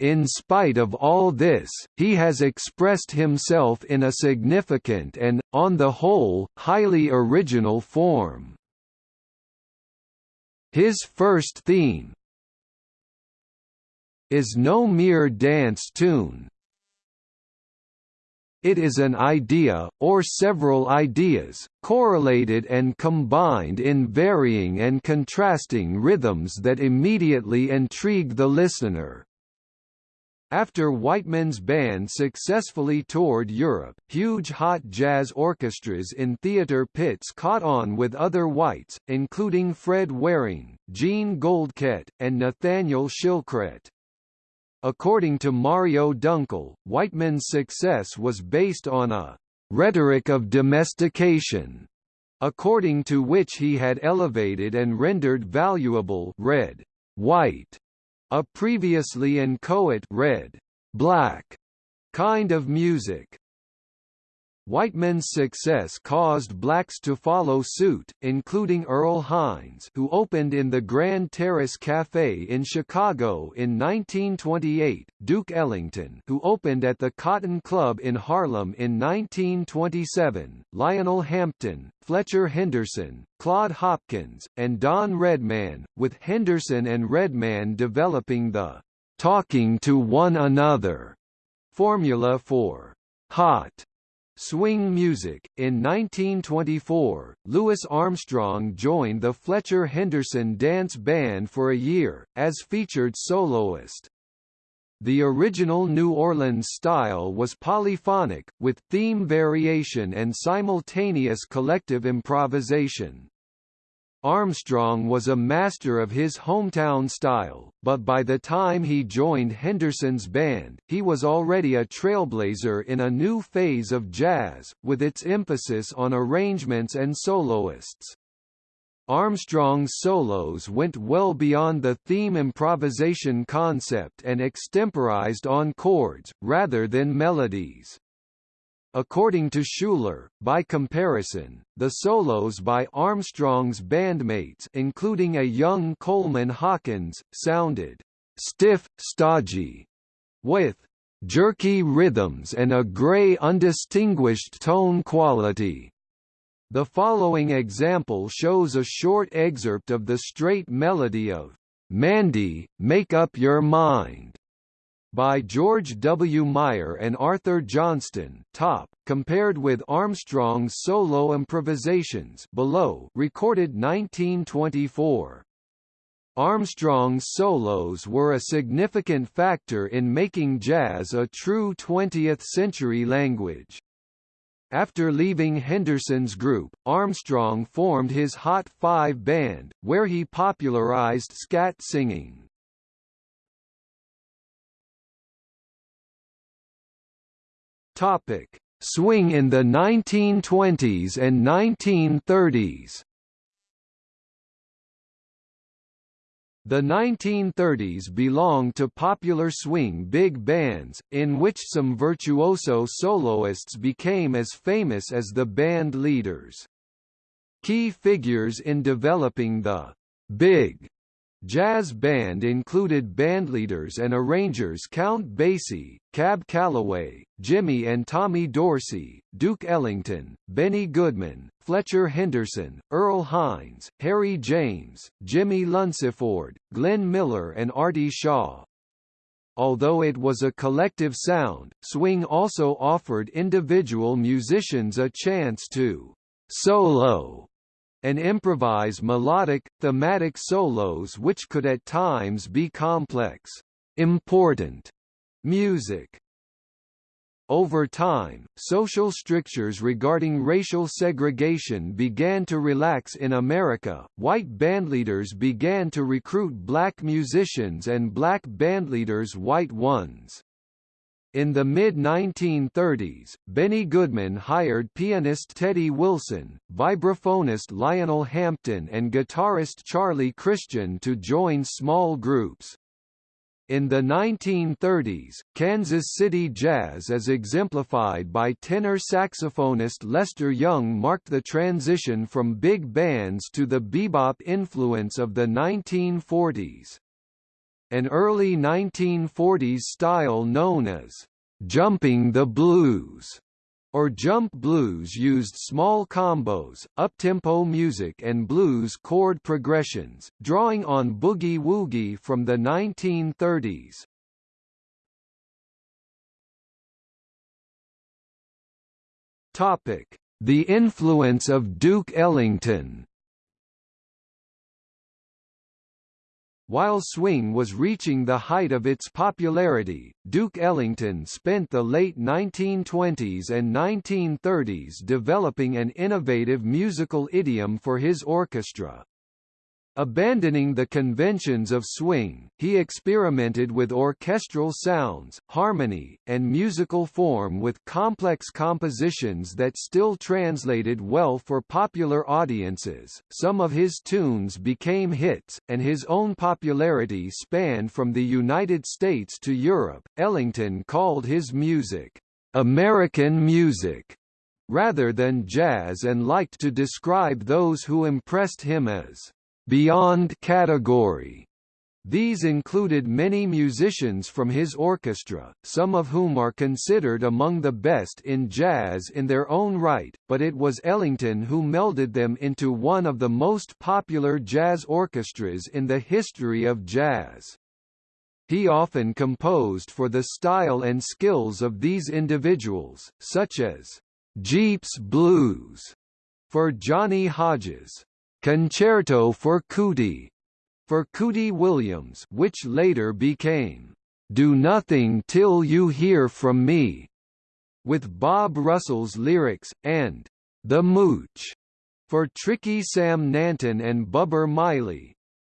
In spite of all this, he has expressed himself in a significant and, on the whole, highly original form. His first theme is no mere dance tune. It is an idea, or several ideas, correlated and combined in varying and contrasting rhythms that immediately intrigue the listener. After Whiteman's band successfully toured Europe, huge hot jazz orchestras in theater pits caught on with other whites, including Fred Waring, Jean Goldkette, and Nathaniel Shilkret. According to Mario Dunkel, Whiteman's success was based on a rhetoric of domestication, according to which he had elevated and rendered valuable red, white, a previously inchoate red, black kind of music. Whiteman's success caused blacks to follow suit, including Earl Hines who opened in the Grand Terrace Café in Chicago in 1928, Duke Ellington who opened at the Cotton Club in Harlem in 1927, Lionel Hampton, Fletcher Henderson, Claude Hopkins, and Don Redman, with Henderson and Redman developing the «talking to one another» formula for «hot» Swing music. In 1924, Louis Armstrong joined the Fletcher Henderson Dance Band for a year, as featured soloist. The original New Orleans style was polyphonic, with theme variation and simultaneous collective improvisation. Armstrong was a master of his hometown style, but by the time he joined Henderson's band, he was already a trailblazer in a new phase of jazz, with its emphasis on arrangements and soloists. Armstrong's solos went well beyond the theme improvisation concept and extemporized on chords, rather than melodies. According to Schuller, by comparison, the solos by Armstrong's bandmates including a young Coleman Hawkins, sounded «stiff, stodgy», with «jerky rhythms and a grey undistinguished tone quality». The following example shows a short excerpt of the straight melody of Mandy, Make Up Your Mind, by George W. Meyer and Arthur Johnston top, compared with Armstrong's solo improvisations below recorded 1924. Armstrong's solos were a significant factor in making jazz a true 20th-century language. After leaving Henderson's group, Armstrong formed his Hot Five band, where he popularized scat singing. Topic: Swing in the 1920s and 1930s. The 1930s belonged to popular swing big bands, in which some virtuoso soloists became as famous as the band leaders. Key figures in developing the big Jazz band included bandleaders and arrangers Count Basie, Cab Calloway, Jimmy and Tommy Dorsey, Duke Ellington, Benny Goodman, Fletcher Henderson, Earl Hines, Harry James, Jimmie Lunceford, Glenn Miller and Artie Shaw. Although it was a collective sound, swing also offered individual musicians a chance to solo and improvise melodic, thematic solos which could at times be complex, important music. Over time, social strictures regarding racial segregation began to relax in America, white bandleaders began to recruit black musicians and black bandleaders white ones. In the mid-1930s, Benny Goodman hired pianist Teddy Wilson, vibraphonist Lionel Hampton and guitarist Charlie Christian to join small groups. In the 1930s, Kansas City jazz as exemplified by tenor saxophonist Lester Young marked the transition from big bands to the bebop influence of the 1940s. An early 1940s style known as jumping the blues or jump blues used small combos, up-tempo music and blues chord progressions, drawing on boogie-woogie from the 1930s. Topic: The influence of Duke Ellington While swing was reaching the height of its popularity, Duke Ellington spent the late 1920s and 1930s developing an innovative musical idiom for his orchestra. Abandoning the conventions of swing, he experimented with orchestral sounds, harmony, and musical form with complex compositions that still translated well for popular audiences. Some of his tunes became hits, and his own popularity spanned from the United States to Europe. Ellington called his music American music rather than jazz and liked to describe those who impressed him as beyond category. These included many musicians from his orchestra, some of whom are considered among the best in jazz in their own right, but it was Ellington who melded them into one of the most popular jazz orchestras in the history of jazz. He often composed for the style and skills of these individuals, such as Jeeps Blues for Johnny Hodges, Concerto for Cootie for Cootie Williams which later became Do Nothing Till You Hear From Me with Bob Russell's lyrics, and The Mooch for Tricky Sam Nanton and Bubber Miley.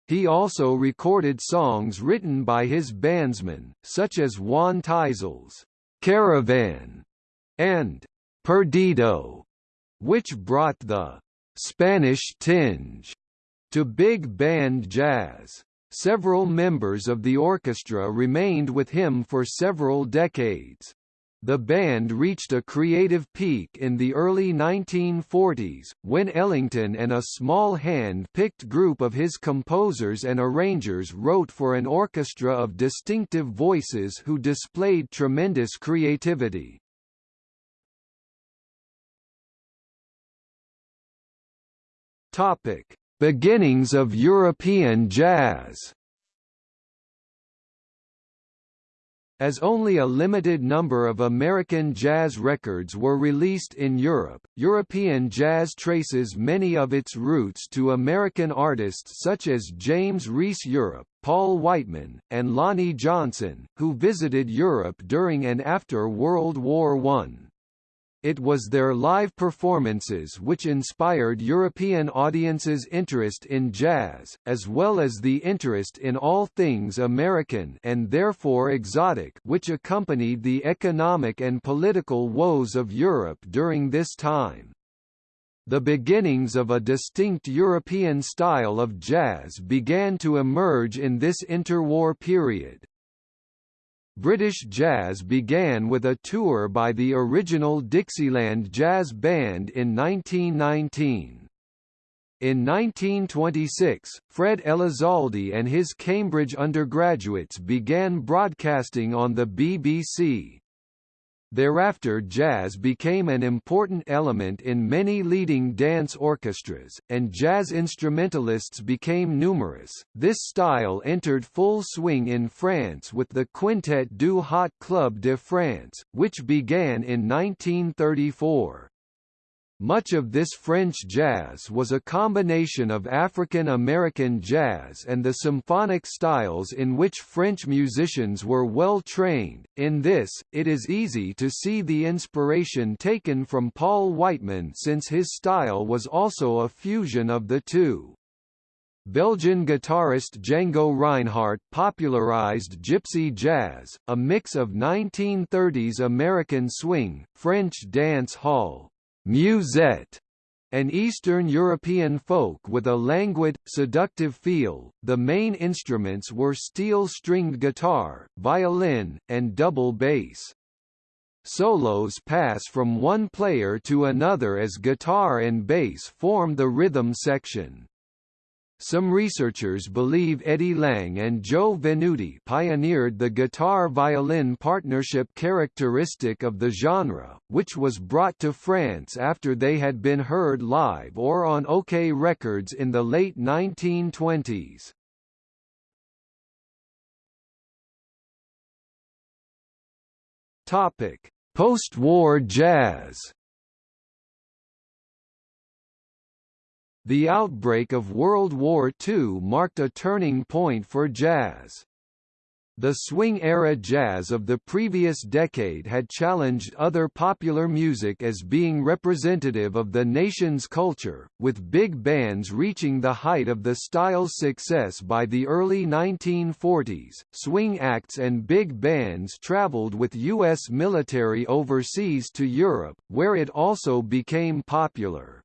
He also recorded songs written by his bandsmen, such as Juan Tizol's Caravan and Perdido, which brought the Spanish tinge to big band jazz. Several members of the orchestra remained with him for several decades. The band reached a creative peak in the early 1940s, when Ellington and a small hand-picked group of his composers and arrangers wrote for an orchestra of distinctive voices who displayed tremendous creativity. Topic: Beginnings of European jazz. As only a limited number of American jazz records were released in Europe, European jazz traces many of its roots to American artists such as James Reese Europe, Paul Whiteman, and Lonnie Johnson, who visited Europe during and after World War I. It was their live performances which inspired European audiences' interest in jazz, as well as the interest in all things American and therefore exotic which accompanied the economic and political woes of Europe during this time. The beginnings of a distinct European style of jazz began to emerge in this interwar period. British jazz began with a tour by the original Dixieland Jazz Band in 1919. In 1926, Fred Elizalde and his Cambridge undergraduates began broadcasting on the BBC. Thereafter jazz became an important element in many leading dance orchestras, and jazz instrumentalists became numerous. This style entered full swing in France with the Quintette du Hot Club de France, which began in 1934. Much of this French jazz was a combination of African American jazz and the symphonic styles in which French musicians were well trained. In this, it is easy to see the inspiration taken from Paul Whiteman since his style was also a fusion of the two. Belgian guitarist Django Reinhardt popularized gypsy jazz, a mix of 1930s American swing, French dance hall, musette, an Eastern European folk with a languid, seductive feel. The main instruments were steel-stringed guitar, violin, and double bass. Solos pass from one player to another as guitar and bass form the rhythm section. Some researchers believe Eddie Lang and Joe Venuti pioneered the guitar-violin partnership characteristic of the genre, which was brought to France after they had been heard live or on OKeh Records in the late 1920s. Post-war jazz The outbreak of World War II marked a turning point for jazz. The swing-era jazz of the previous decade had challenged other popular music as being representative of the nation's culture, with big bands reaching the height of the style's success by the early 1940s. Swing acts and big bands traveled with U.S. military overseas to Europe, where it also became popular.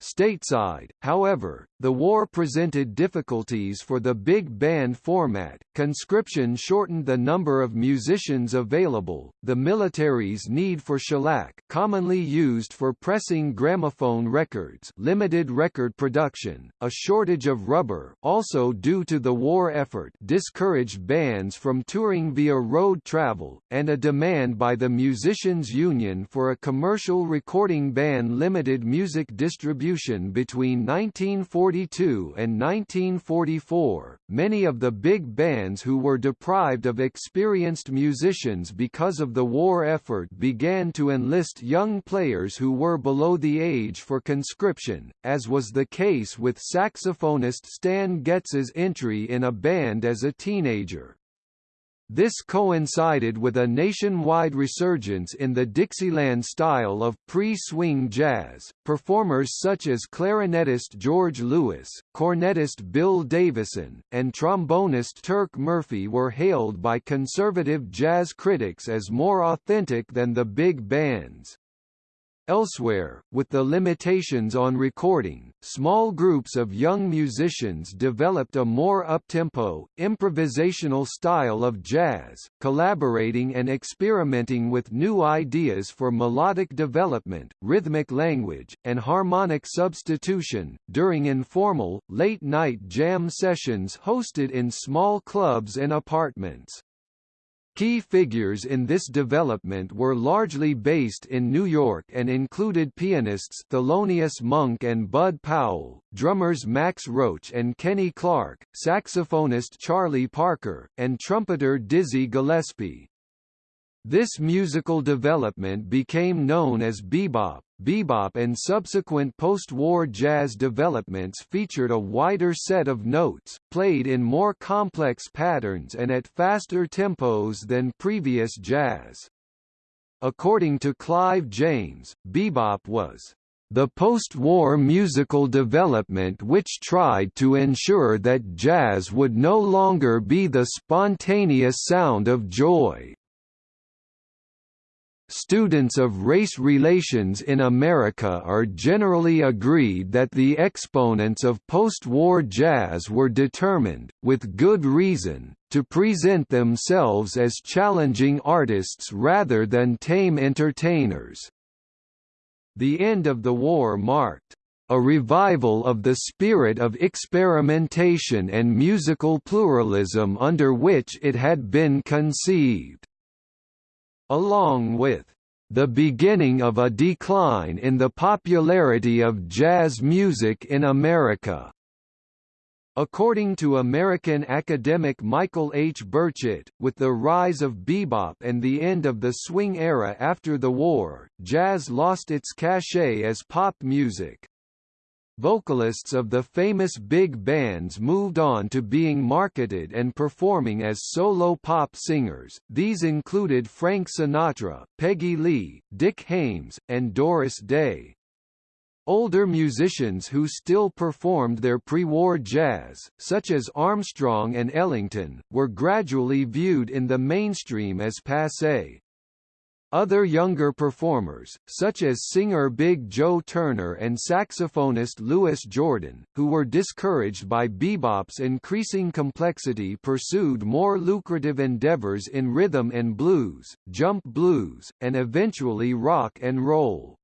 Stateside, however, the war presented difficulties for the big band format, conscription shortened the number of musicians available, the military's need for shellac commonly used for pressing gramophone records limited record production, a shortage of rubber also due to the war effort discouraged bands from touring via road travel, and a demand by the Musicians Union for a commercial recording ban limited music distribution between 1942 and 1944, many of the big bands who were deprived of experienced musicians because of the war effort began to enlist young players who were below the age for conscription, as was the case with saxophonist Stan Getz's entry in a band as a teenager. This coincided with a nationwide resurgence in the Dixieland style of pre-swing jazz. Performers such as clarinetist George Lewis, cornetist Bill Davison, and trombonist Turk Murphy were hailed by conservative jazz critics as more authentic than the big bands. Elsewhere, with the limitations on recording, small groups of young musicians developed a more uptempo, improvisational style of jazz, collaborating and experimenting with new ideas for melodic development, rhythmic language, and harmonic substitution, during informal, late-night jam sessions hosted in small clubs and apartments. Key figures in this development were largely based in New York and included pianists Thelonious Monk and Bud Powell, drummers Max Roach and Kenny Clarke, saxophonist Charlie Parker, and trumpeter Dizzy Gillespie. This musical development became known as bebop. Bebop and subsequent post-war jazz developments featured a wider set of notes, played in more complex patterns and at faster tempos than previous jazz. According to Clive James, bebop was the post-war musical development which tried to ensure that jazz would no longer be the spontaneous sound of joy, Students of race relations in America are generally agreed that the exponents of post-war jazz were determined, with good reason, to present themselves as challenging artists rather than tame entertainers. The end of the war marked a revival of the spirit of experimentation and musical pluralism under which it had been conceived along with the beginning of a decline in the popularity of jazz music in America. According to American academic Michael H. Burchett, with the rise of bebop and the end of the swing era after the war, jazz lost its cachet as pop music. Vocalists of the famous big bands moved on to being marketed and performing as solo pop singers, these included Frank Sinatra, Peggy Lee, Dick Haymes, and Doris Day. Older musicians who still performed their pre-war jazz, such as Armstrong and Ellington, were gradually viewed in the mainstream as passé. Other younger performers, such as singer Big Joe Turner and saxophonist Louis Jordan, who were discouraged by bebop's increasing complexity pursued more lucrative endeavors in rhythm and blues, jump blues, and eventually rock and roll.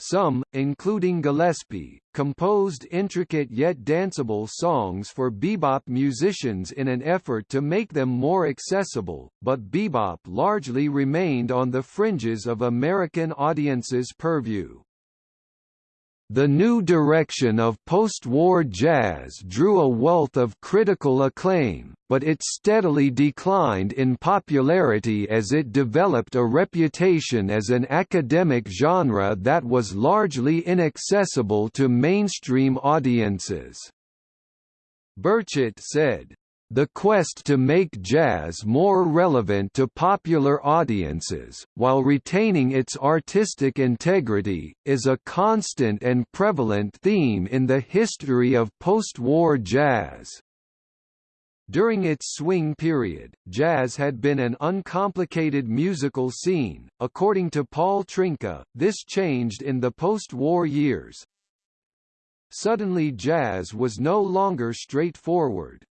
Some, including Gillespie, composed intricate yet danceable songs for bebop musicians in an effort to make them more accessible, but bebop largely remained on the fringes of American audiences' purview. The new direction of post-war jazz drew a wealth of critical acclaim, but it steadily declined in popularity as it developed a reputation as an academic genre that was largely inaccessible to mainstream audiences. Burchett said, the quest to make jazz more relevant to popular audiences, while retaining its artistic integrity, is a constant and prevalent theme in the history of post-war jazz. During its swing period, jazz had been an uncomplicated musical scene. According to Paul Trynka, this changed in the post-war years. Suddenly jazz was no longer straightforward.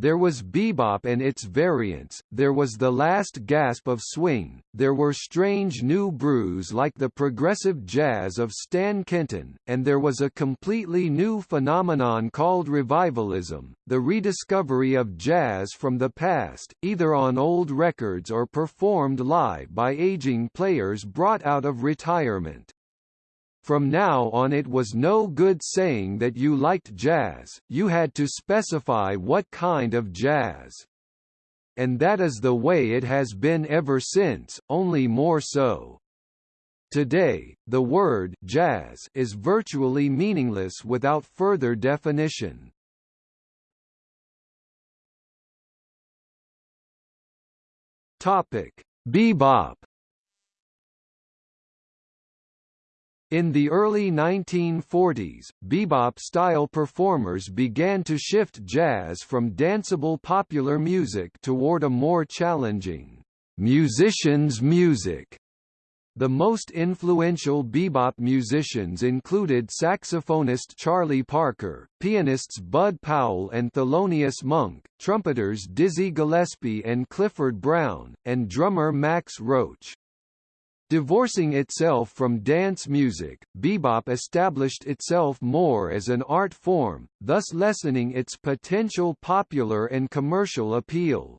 There was bebop and its variants, there was the last gasp of swing, there were strange new brews like the progressive jazz of Stan Kenton, and there was a completely new phenomenon called revivalism, the rediscovery of jazz from the past, either on old records or performed live by aging players brought out of retirement. From now on it was no good saying that you liked jazz, you had to specify what kind of jazz. And that is the way it has been ever since, only more so. Today, the word jazz is virtually meaningless without further definition. Topic: Bebop In the early 1940s, bebop-style performers began to shift jazz from danceable popular music toward a more challenging, musician's music. The most influential bebop musicians included saxophonist Charlie Parker, pianists Bud Powell and Thelonious Monk, trumpeters Dizzy Gillespie and Clifford Brown, and drummer Max Roach. Divorcing itself from dance music, bebop established itself more as an art form, thus lessening its potential popular and commercial appeal.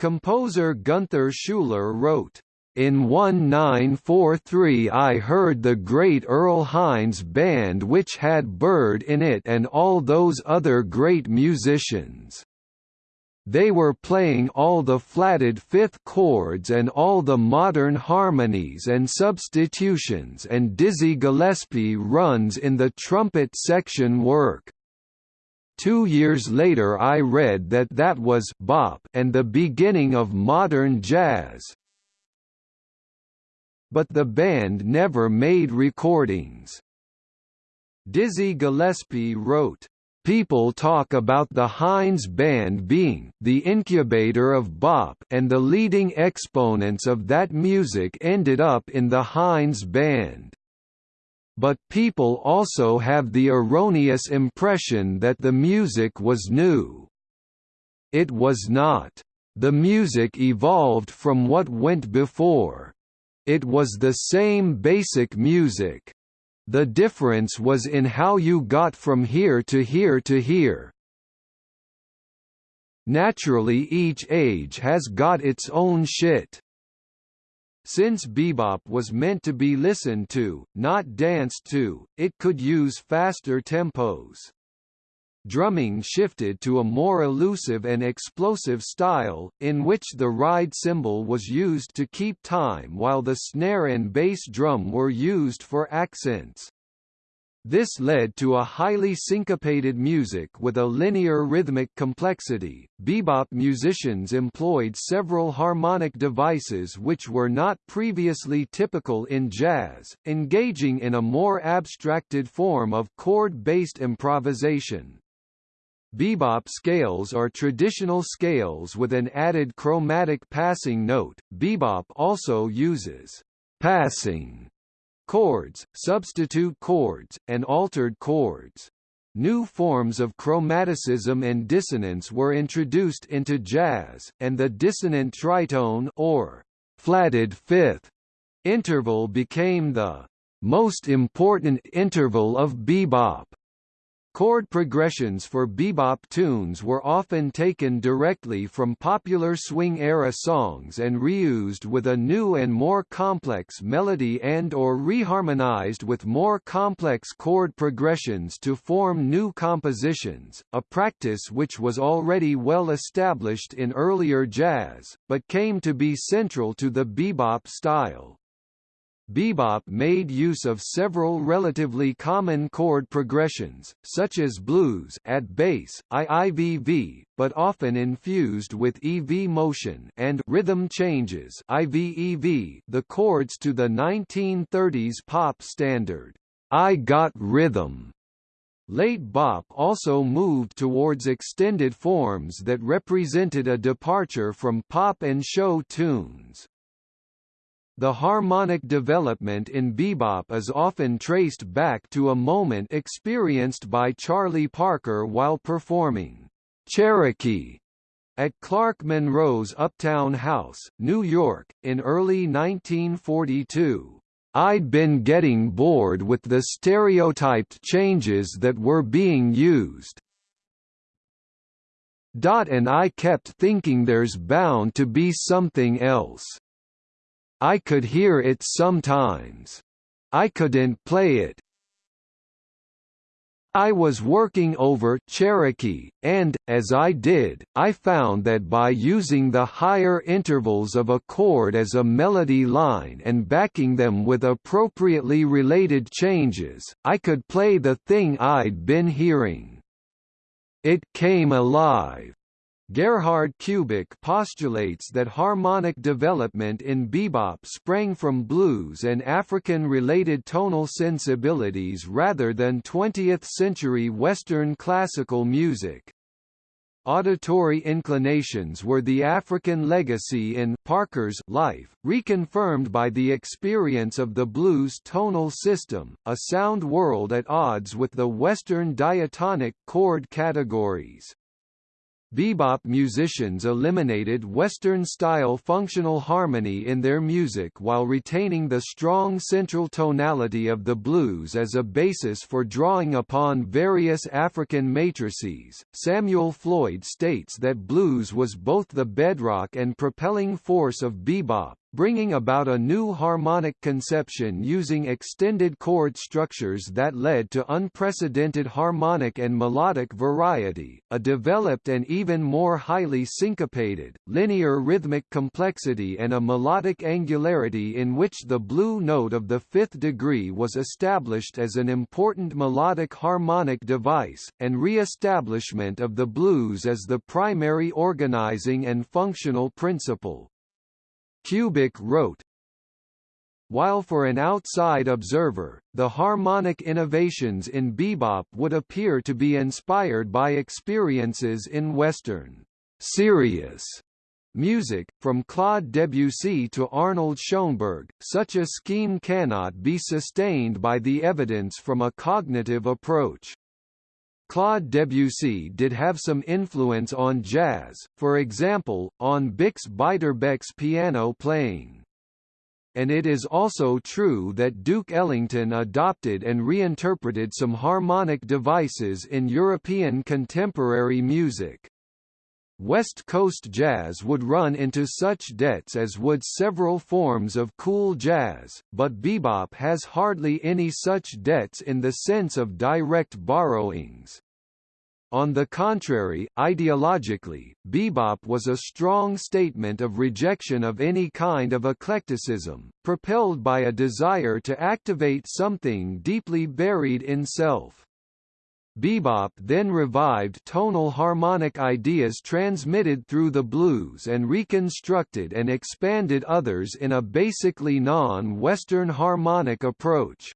Composer Gunther Schuller wrote, in 1943 I heard the great Earl Hines Band which had Bird in it and all those other great musicians. They were playing all the flatted fifth chords and all the modern harmonies and substitutions and Dizzy Gillespie runs in the trumpet section work. Two years later I read that that was bop and the beginning of modern jazz. But the band never made recordings. Dizzy Gillespie wrote, People talk about the Hines Band being the incubator of bop and the leading exponents of that music ended up in the Hines Band. But people also have the erroneous impression that the music was new. It was not. The music evolved from what went before. It was the same basic music. The difference was in how you got from here to here to here. Naturally each age has got its own shit. Since bebop was meant to be listened to, not danced to, it could use faster tempos drumming shifted to a more elusive and explosive style, in which the ride cymbal was used to keep time while the snare and bass drum were used for accents. This led to a highly syncopated music with a linear rhythmic complexity. Bebop musicians employed several harmonic devices which were not previously typical in jazz, engaging in a more abstracted form of chord-based improvisation. Bebop scales are traditional scales with an added chromatic passing note. Bebop also uses passing chords, substitute chords, and altered chords. New forms of chromaticism and dissonance were introduced into jazz, and the dissonant tritone or flatted fifth interval became the most important interval of bebop. Chord progressions for bebop tunes were often taken directly from popular swing-era songs and reused with a new and more complex melody and or reharmonized with more complex chord progressions to form new compositions, a practice which was already well established in earlier jazz, but came to be central to the bebop style. Bebop made use of several relatively common chord progressions, such as blues at base, IIVV, but often infused with EV motion and rhythm changes IVEV, the chords to the 1930s pop standard, I Got Rhythm. Late bop also moved towards extended forms that represented a departure from pop and show tunes. The harmonic development in bebop is often traced back to a moment experienced by Charlie Parker while performing Cherokee at Clark Monroe's Uptown House, New York, in early 1942. I'd been getting bored with the stereotyped changes that were being used. Dot and I kept thinking there's bound to be something else. I could hear it sometimes. I couldn't play it. I was working over Cherokee, and, as I did, I found that by using the higher intervals of a chord as a melody line and backing them with appropriately related changes, I could play the thing I'd been hearing. It came alive. Gerhard Kubik postulates that harmonic development in bebop sprang from blues and African-related tonal sensibilities rather than 20th-century Western classical music. Auditory inclinations were the African legacy in Parker's life, reconfirmed by the experience of the blues tonal system, a sound world at odds with the Western diatonic chord categories. Bebop musicians eliminated Western-style functional harmony in their music while retaining the strong central tonality of the blues as a basis for drawing upon various African matrices. Samuel Floyd states that blues was both the bedrock and propelling force of bebop, bringing about a new harmonic conception using extended chord structures that led to unprecedented harmonic and melodic variety, a developed and even more highly syncopated, linear rhythmic complexity and a melodic angularity in which the blue note of the fifth degree was established as an important melodic harmonic device, and re-establishment of the blues as the primary organizing and functional principle. Kubik wrote, while for an outside observer, the harmonic innovations in bebop would appear to be inspired by experiences in Western serious music, from Claude Debussy to Arnold Schoenberg, such a scheme cannot be sustained by the evidence from a cognitive approach. Claude Debussy did have some influence on jazz, for example, on Bix Beiderbecke's piano playing. And it is also true that Duke Ellington adopted and reinterpreted some harmonic devices in European contemporary music. West Coast jazz would run into such debts as would several forms of cool jazz, but bebop has hardly any such debts in the sense of direct borrowings. On the contrary, ideologically, bebop was a strong statement of rejection of any kind of eclecticism, propelled by a desire to activate something deeply buried in self. Bebop then revived tonal harmonic ideas transmitted through the blues and reconstructed and expanded others in a basically non-Western harmonic approach.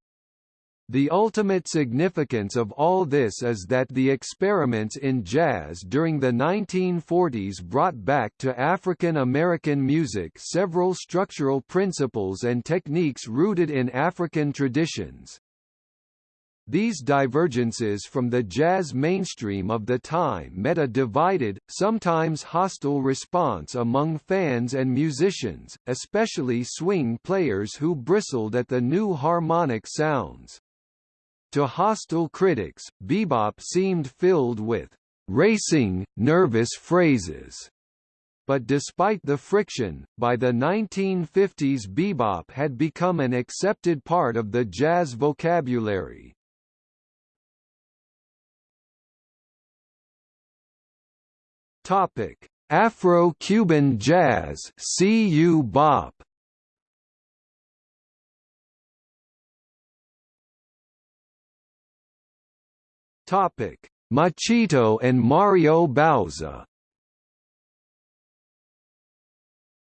The ultimate significance of all this is that the experiments in jazz during the 1940s brought back to African American music several structural principles and techniques rooted in African traditions, these divergences from the jazz mainstream of the time met a divided, sometimes hostile response among fans and musicians, especially swing players who bristled at the new harmonic sounds. To hostile critics, bebop seemed filled with racing, nervous phrases. But despite the friction, by the 1950s bebop had become an accepted part of the jazz vocabulary. Topic: Afro-Cuban jazz, CU bop. Topic: Machito and Mario Bauza.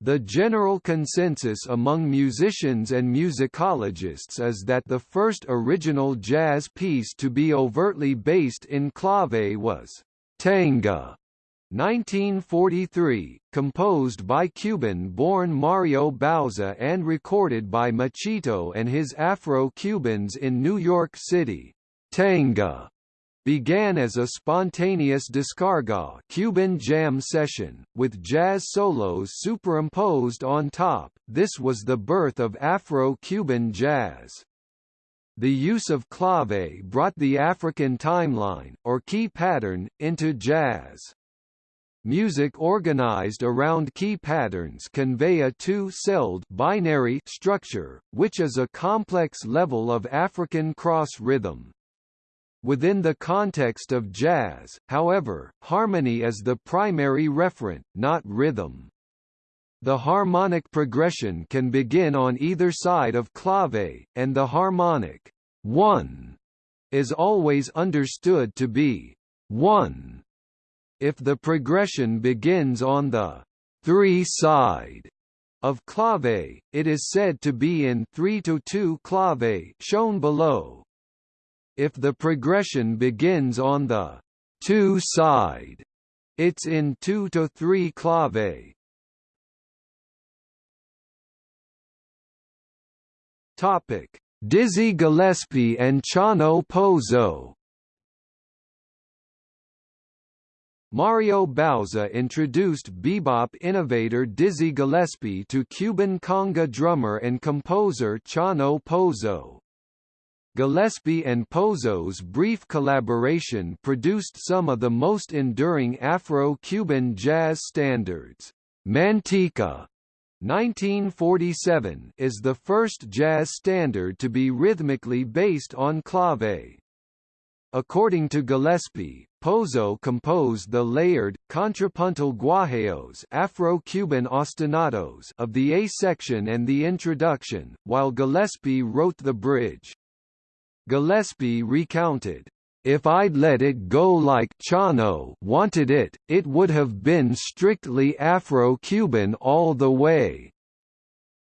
The general consensus among musicians and musicologists is that the first original jazz piece to be overtly based in clave was Tanga 1943, composed by Cuban-born Mario Bauza and recorded by Machito and his Afro-Cubans in New York City. Tanga began as a spontaneous descarga Cuban jam session, with jazz solos superimposed on top. This was the birth of Afro-Cuban jazz. The use of clave brought the African timeline, or key pattern, into jazz. Music organized around key patterns convey a two-celled binary structure, which is a complex level of African cross rhythm. Within the context of jazz, however, harmony is the primary referent, not rhythm. The harmonic progression can begin on either side of clave, and the harmonic 1 is always understood to be 1 if the progression begins on the 3 side of clave, it is said to be in 3 to 2 clave shown below. If the progression begins on the 2 side, it's in 2 to 3 clave. Topic: Dizzy Gillespie and Chano Pozo Mario Bauza introduced bebop innovator Dizzy Gillespie to Cuban conga drummer and composer Chano Pozo. Gillespie and Pozo's brief collaboration produced some of the most enduring Afro-Cuban jazz standards. Manteca 1947 is the first jazz standard to be rhythmically based on clave. According to Gillespie, Pozo composed the layered, contrapuntal guajeos Afro-Cuban ostinatos of the A section and the introduction, while Gillespie wrote the bridge. Gillespie recounted, if I'd let it go like Chano wanted it, it would have been strictly Afro-Cuban all the way.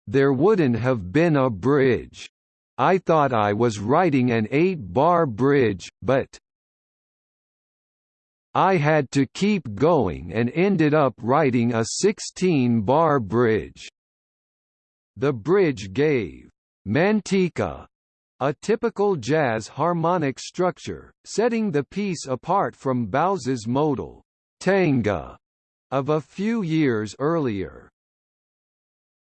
There wouldn't have been a bridge. I thought I was writing an eight-bar bridge, but I had to keep going and ended up writing a 16-bar bridge. The bridge gave Manteca a typical jazz harmonic structure, setting the piece apart from Bauza's modal tanga of a few years earlier.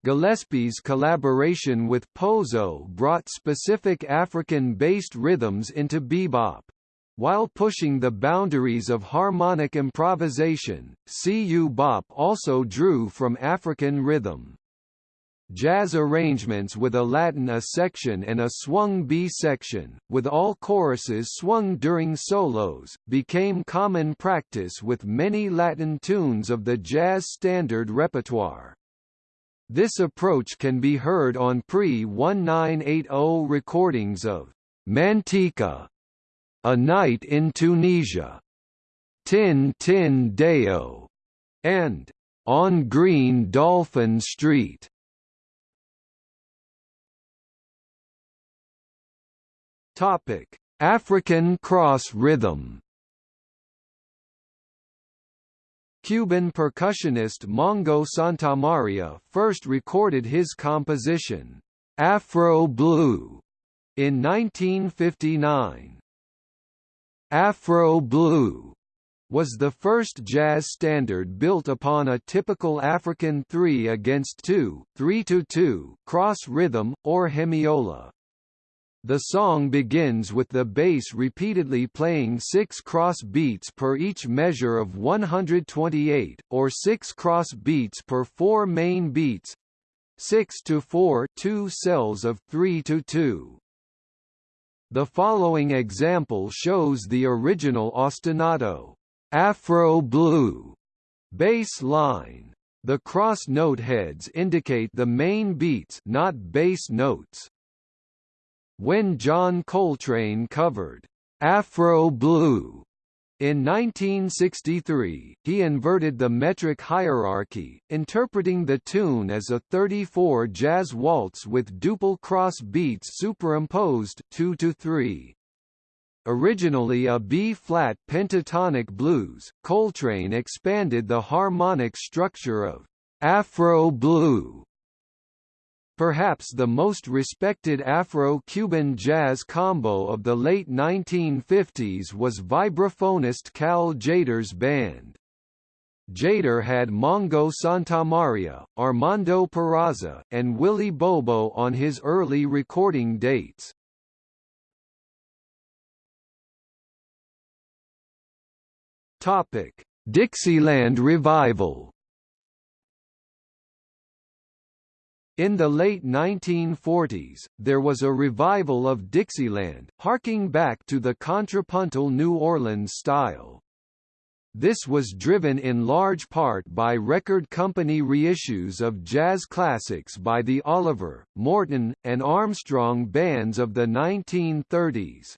Gillespie's collaboration with Pozo brought specific African-based rhythms into bebop. While pushing the boundaries of harmonic improvisation, Cu Bop also drew from African rhythm. Jazz arrangements with a Latin A section and a swung B section, with all choruses swung during solos, became common practice with many Latin tunes of the jazz standard repertoire. This approach can be heard on pre-1980 recordings of Manteca, A Night in Tunisia, Tin Tin Deo, and On Green Dolphin Street. Topic: African cross rhythm. Cuban percussionist Mongo Santamaria first recorded his composition, Afro Blue, in 1959. Afro Blue was the first jazz standard built upon a typical African 3 against 2, 3 to 2 cross rhythm, or hemiola. The song begins with the bass repeatedly playing six cross beats per each measure of 128, or six cross beats per four main beats 6 to 4 two cells of 3 to 2. The following example shows the original ostinato, Afro Blue, bass line. The cross note heads indicate the main beats not bass notes. When John Coltrane covered Afro Blue in 1963, he inverted the metric hierarchy, interpreting the tune as a 34 jazz waltz with duple cross beats superimposed 2 to 3. Originally a B-flat pentatonic blues, Coltrane expanded the harmonic structure of Afro Blue Perhaps the most respected Afro-Cuban jazz combo of the late 1950s was vibraphonist Cal Tjader's band. Tjader had Mongo Santamaria, Armando Peraza, and Willie Bobo on his early recording dates. Dixieland revival In the late 1940s, there was a revival of Dixieland, harking back to the contrapuntal New Orleans style. This was driven in large part by record company reissues of jazz classics by the Oliver, Morton, and Armstrong bands of the 1930s.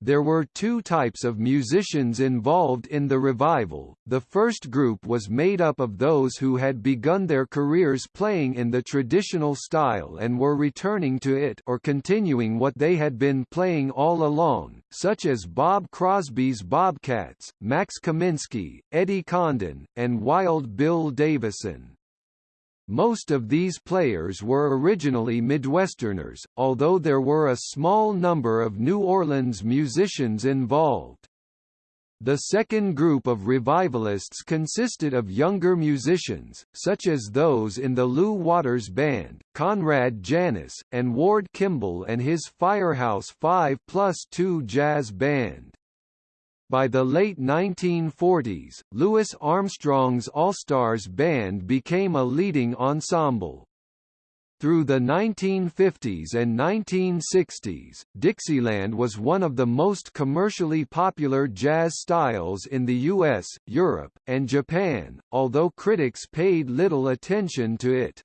There were two types of musicians involved in the revival. The first group was made up of those who had begun their careers playing in the traditional style and were returning to it or continuing what they had been playing all along, such as Bob Crosby's Bobcats, Max Kaminsky, Eddie Condon, and Wild Bill Davison. Most of these players were originally Midwesterners, although there were a small number of New Orleans musicians involved. The second group of revivalists consisted of younger musicians, such as those in the Lu Watters Band, Conrad Janis, and Ward Kimball and his Firehouse 5 plus 2 jazz band. By the late 1940s, Louis Armstrong's All-Stars Band became a leading ensemble. Through the 1950s and 1960s, Dixieland was one of the most commercially popular jazz styles in the US, Europe, and Japan, although critics paid little attention to it.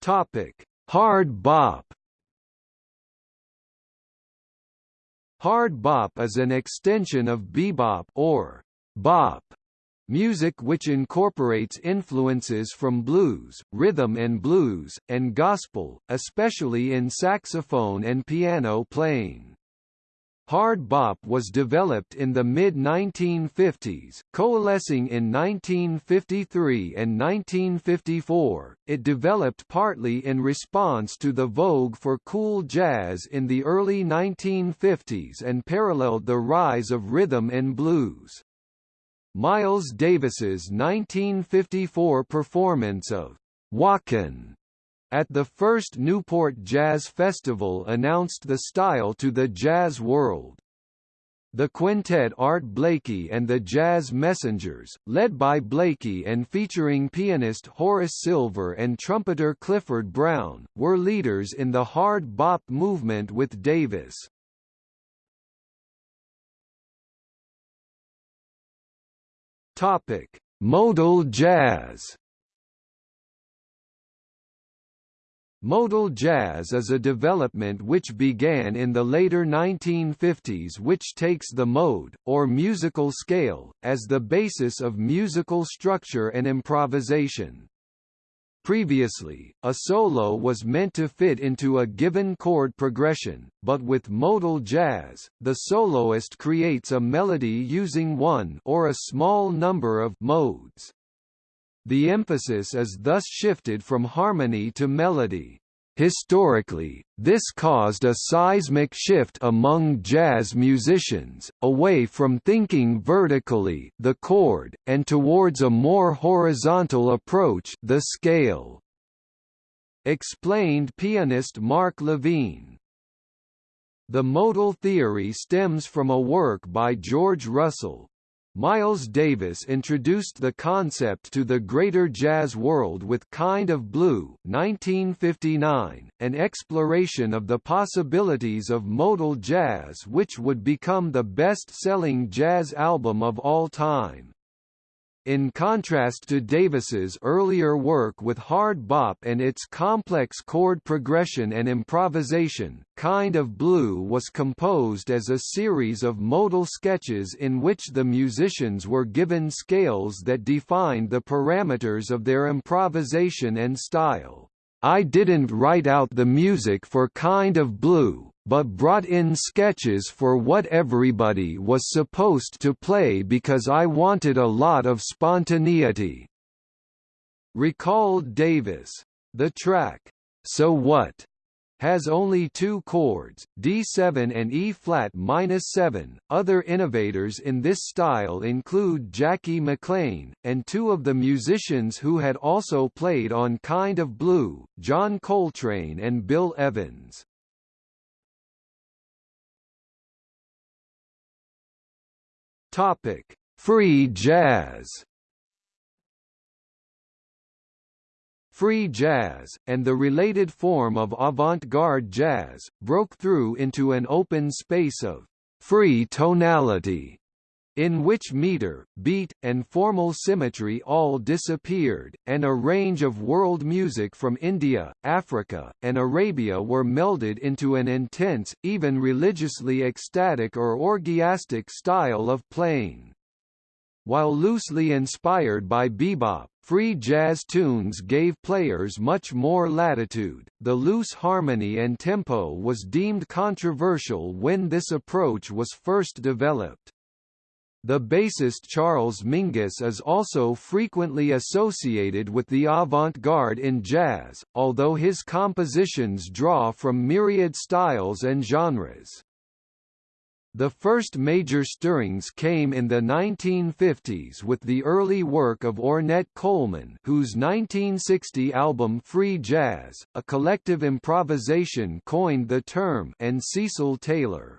Topic: Hard bop. Hard bop is an extension of bebop or bop Music which incorporates influences from blues, rhythm and blues, and gospel, especially in saxophone and piano playing. Hard bop was developed in the mid-1950s, coalescing in 1953 and 1954. It developed partly in response to the vogue for cool jazz in the early 1950s and paralleled the rise of rhythm and blues. Miles Davis's 1954 performance of Walkin' at the first Newport Jazz Festival announced the style to the jazz world. The quintet Art Blakey and the Jazz Messengers, led by Blakey and featuring pianist Horace Silver and trumpeter Clifford Brown, were leaders in the hard bop movement with Davis. Topic: Modal jazz. Modal jazz is a development which began in the later 1950s which takes the mode, or musical scale, as the basis of musical structure and improvisation. Previously, a solo was meant to fit into a given chord progression, but with modal jazz, the soloist creates a melody using one or a small number of modes. The emphasis is thus shifted from harmony to melody. Historically, this caused a seismic shift among jazz musicians, away from thinking vertically the chord, and towards a more horizontal approach the scale. Explained pianist Mark Levine. The modal theory stems from a work by George Russell, Miles Davis introduced the concept to the greater jazz world with Kind of Blue 1959, an exploration of the possibilities of modal jazz which would become the best-selling jazz album of all time. In contrast to Davis's earlier work with hard bop and its complex chord progression and improvisation, Kind of Blue was composed as a series of modal sketches in which the musicians were given scales that defined the parameters of their improvisation and style. I didn't write out the music for Kind of Blue, but brought in sketches for what everybody was supposed to play because I wanted a lot of spontaneity. Recalled Davis. The track, So What? has only two chords, D7 and E-flat minus 7. Other innovators in this style include Jackie McLean, and two of the musicians who had also played on Kind of Blue, John Coltrane and Bill Evans. Topic: Free jazz. Free jazz, and the related form of avant-garde jazz, broke through into an open space of free tonality in which meter, beat, and formal symmetry all disappeared, and a range of world music from India, Africa, and Arabia were melded into an intense, even religiously ecstatic or orgiastic style of playing. While loosely inspired by bebop, free jazz tunes gave players much more latitude. The loose harmony and tempo was deemed controversial when this approach was first developed. The bassist Charles Mingus is also frequently associated with the avant-garde in jazz, although his compositions draw from myriad styles and genres. The first major stirrings came in the 1950s with the early work of Ornette Coleman whose 1960 album Free Jazz, a collective improvisation coined the term and Cecil Taylor.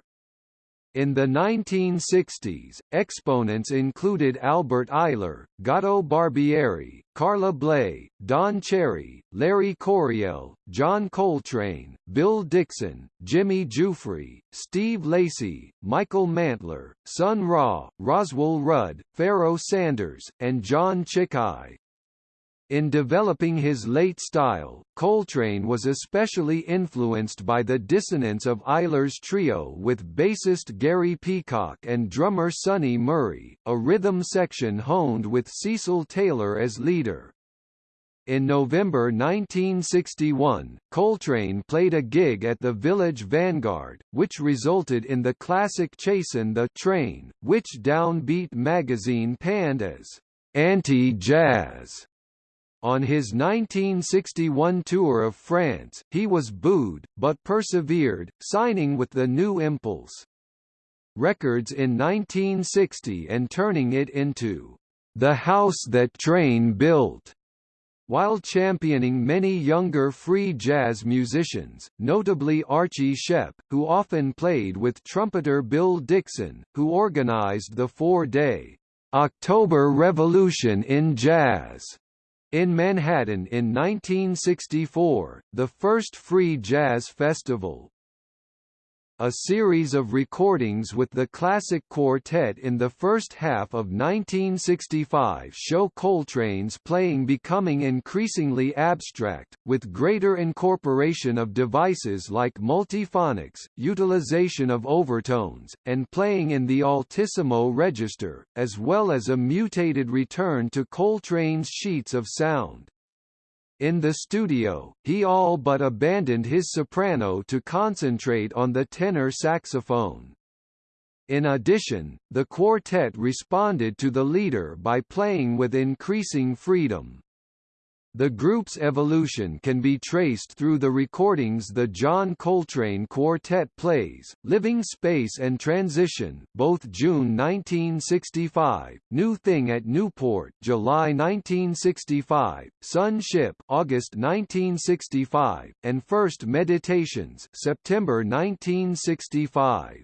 In the 1960s, exponents included Albert Ayler, Gato Barbieri, Carla Bley, Don Cherry, Larry Coryell, John Coltrane, Bill Dixon, Jimmy Giuffre, Steve Lacy, Michael Mantler, Sun Ra, Roswell Rudd, Pharoah Sanders, and John Tchicai. In developing his late style, Coltrane was especially influenced by the dissonance of Ayler's trio with bassist Gary Peacock and drummer Sunny Murray, a rhythm section honed with Cecil Taylor as leader. In November 1961, Coltrane played a gig at the Village Vanguard, which resulted in the classic Chasin' the Train, which Downbeat magazine panned as anti-jazz. On his 1961 tour of France, he was booed, but persevered, signing with the New Impulse Records in 1960 and turning it into the house that Train built. While championing many younger free jazz musicians, notably Archie Shepp, who often played with trumpeter Bill Dixon, who organized the four-day October Revolution in Jazz in Manhattan in 1964, the first free jazz festival, a series of recordings with the classic quartet in the first half of 1965 show Coltrane's playing becoming increasingly abstract, with greater incorporation of devices like multiphonics, utilization of overtones, and playing in the altissimo register, as well as a mutated return to Coltrane's sheets of sound. In the studio, he all but abandoned his soprano to concentrate on the tenor saxophone. In addition, the quartet responded to the leader by playing with increasing freedom. The group's evolution can be traced through the recordings the John Coltrane Quartet plays, Living Space and Transition both June 1965, New Thing at Newport July 1965, Sun Ship August 1965, and First Meditations September 1965.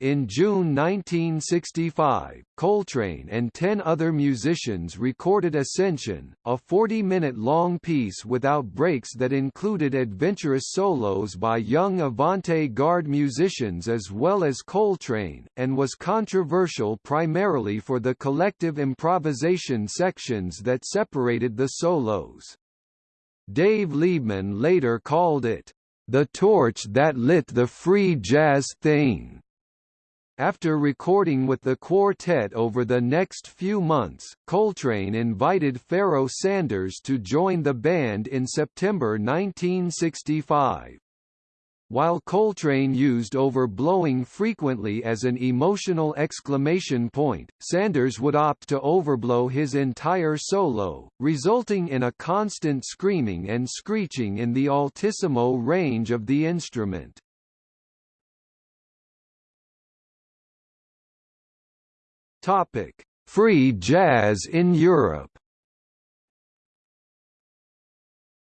In June 1965, Coltrane and ten other musicians recorded Ascension, a 40-minute-long piece without breaks that included adventurous solos by young avant-garde musicians as well as Coltrane, and was controversial primarily for the collective improvisation sections that separated the solos. Dave Liebman later called it, "...the torch that lit the free jazz thing." After recording with the quartet over the next few months, Coltrane invited Pharoah Sanders to join the band in September 1965. While Coltrane used overblowing frequently as an emotional exclamation point, Sanders would opt to overblow his entire solo, resulting in a constant screaming and screeching in the altissimo range of the instrument. Topic: Free jazz in Europe.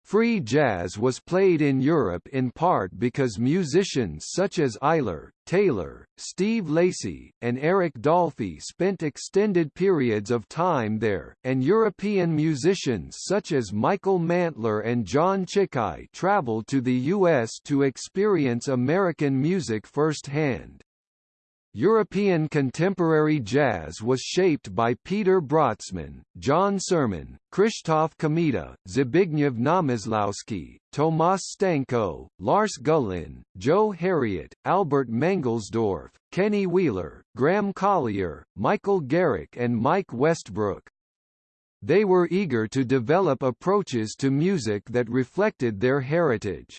Free jazz was played in Europe in part because musicians such as Ayler, Taylor, Steve Lacy, and Eric Dolphy spent extended periods of time there, and European musicians such as Michael Mantler and John Tchicai traveled to the U.S. to experience American music firsthand. European contemporary jazz was shaped by Peter Brötzmann, John Surman, Krzysztof Komeda, Zbigniew Namysłowski, Tomasz Stanko, Lars Gullin, Joe Harriott, Albert Mangelsdorff, Kenny Wheeler, Graham Collier, Michael Garrick and Mike Westbrook. They were eager to develop approaches to music that reflected their heritage.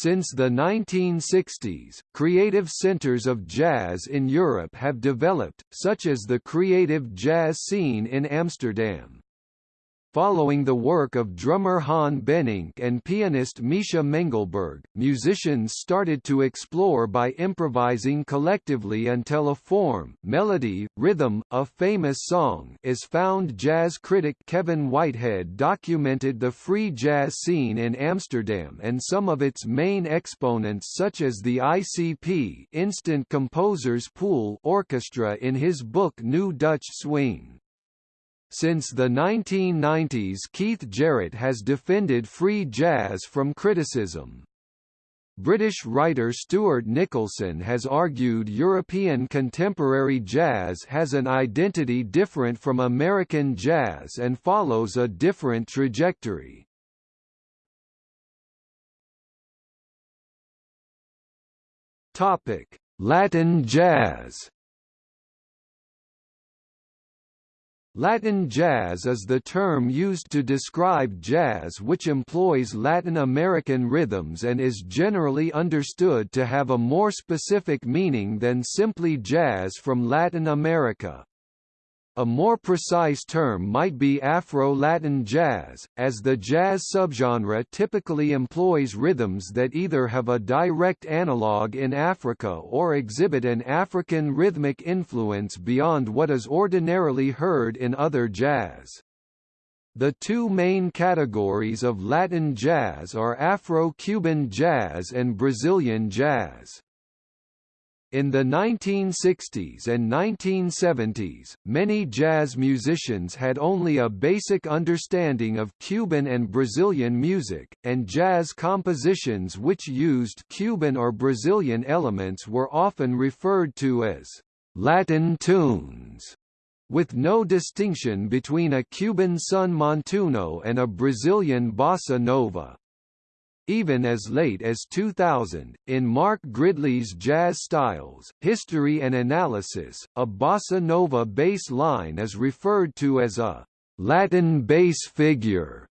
Since the 1960s, creative centers of jazz in Europe have developed, such as the creative jazz scene in Amsterdam. Following the work of drummer Han Bennink and pianist Misha Mengelberg, musicians started to explore by improvising collectively until a form melody, rhythm, a famous song is found Jazz critic Kevin Whitehead documented the free jazz scene in Amsterdam and some of its main exponents such as the ICP Instant Composers Pool Orchestra in his book New Dutch Swing. Since the 1990s Keith Jarrett has defended free jazz from criticism. British writer Stuart Nicholson has argued European contemporary jazz has an identity different from American jazz and follows a different trajectory. Latin jazz Latin jazz is the term used to describe jazz which employs Latin American rhythms and is generally understood to have a more specific meaning than simply jazz from Latin America. A more precise term might be Afro-Latin jazz, as the jazz subgenre typically employs rhythms that either have a direct analog in Africa or exhibit an African rhythmic influence beyond what is ordinarily heard in other jazz. The two main categories of Latin jazz are Afro-Cuban jazz and Brazilian jazz. In the 1960s and 1970s, many jazz musicians had only a basic understanding of Cuban and Brazilian music, and jazz compositions which used Cuban or Brazilian elements were often referred to as Latin tunes, with no distinction between a Cuban son montuno and a Brazilian bossa nova. Even as late as 2000, in Mark Gridley's Jazz Styles, History and Analysis, a bossa nova bass line is referred to as a Latin bass figure.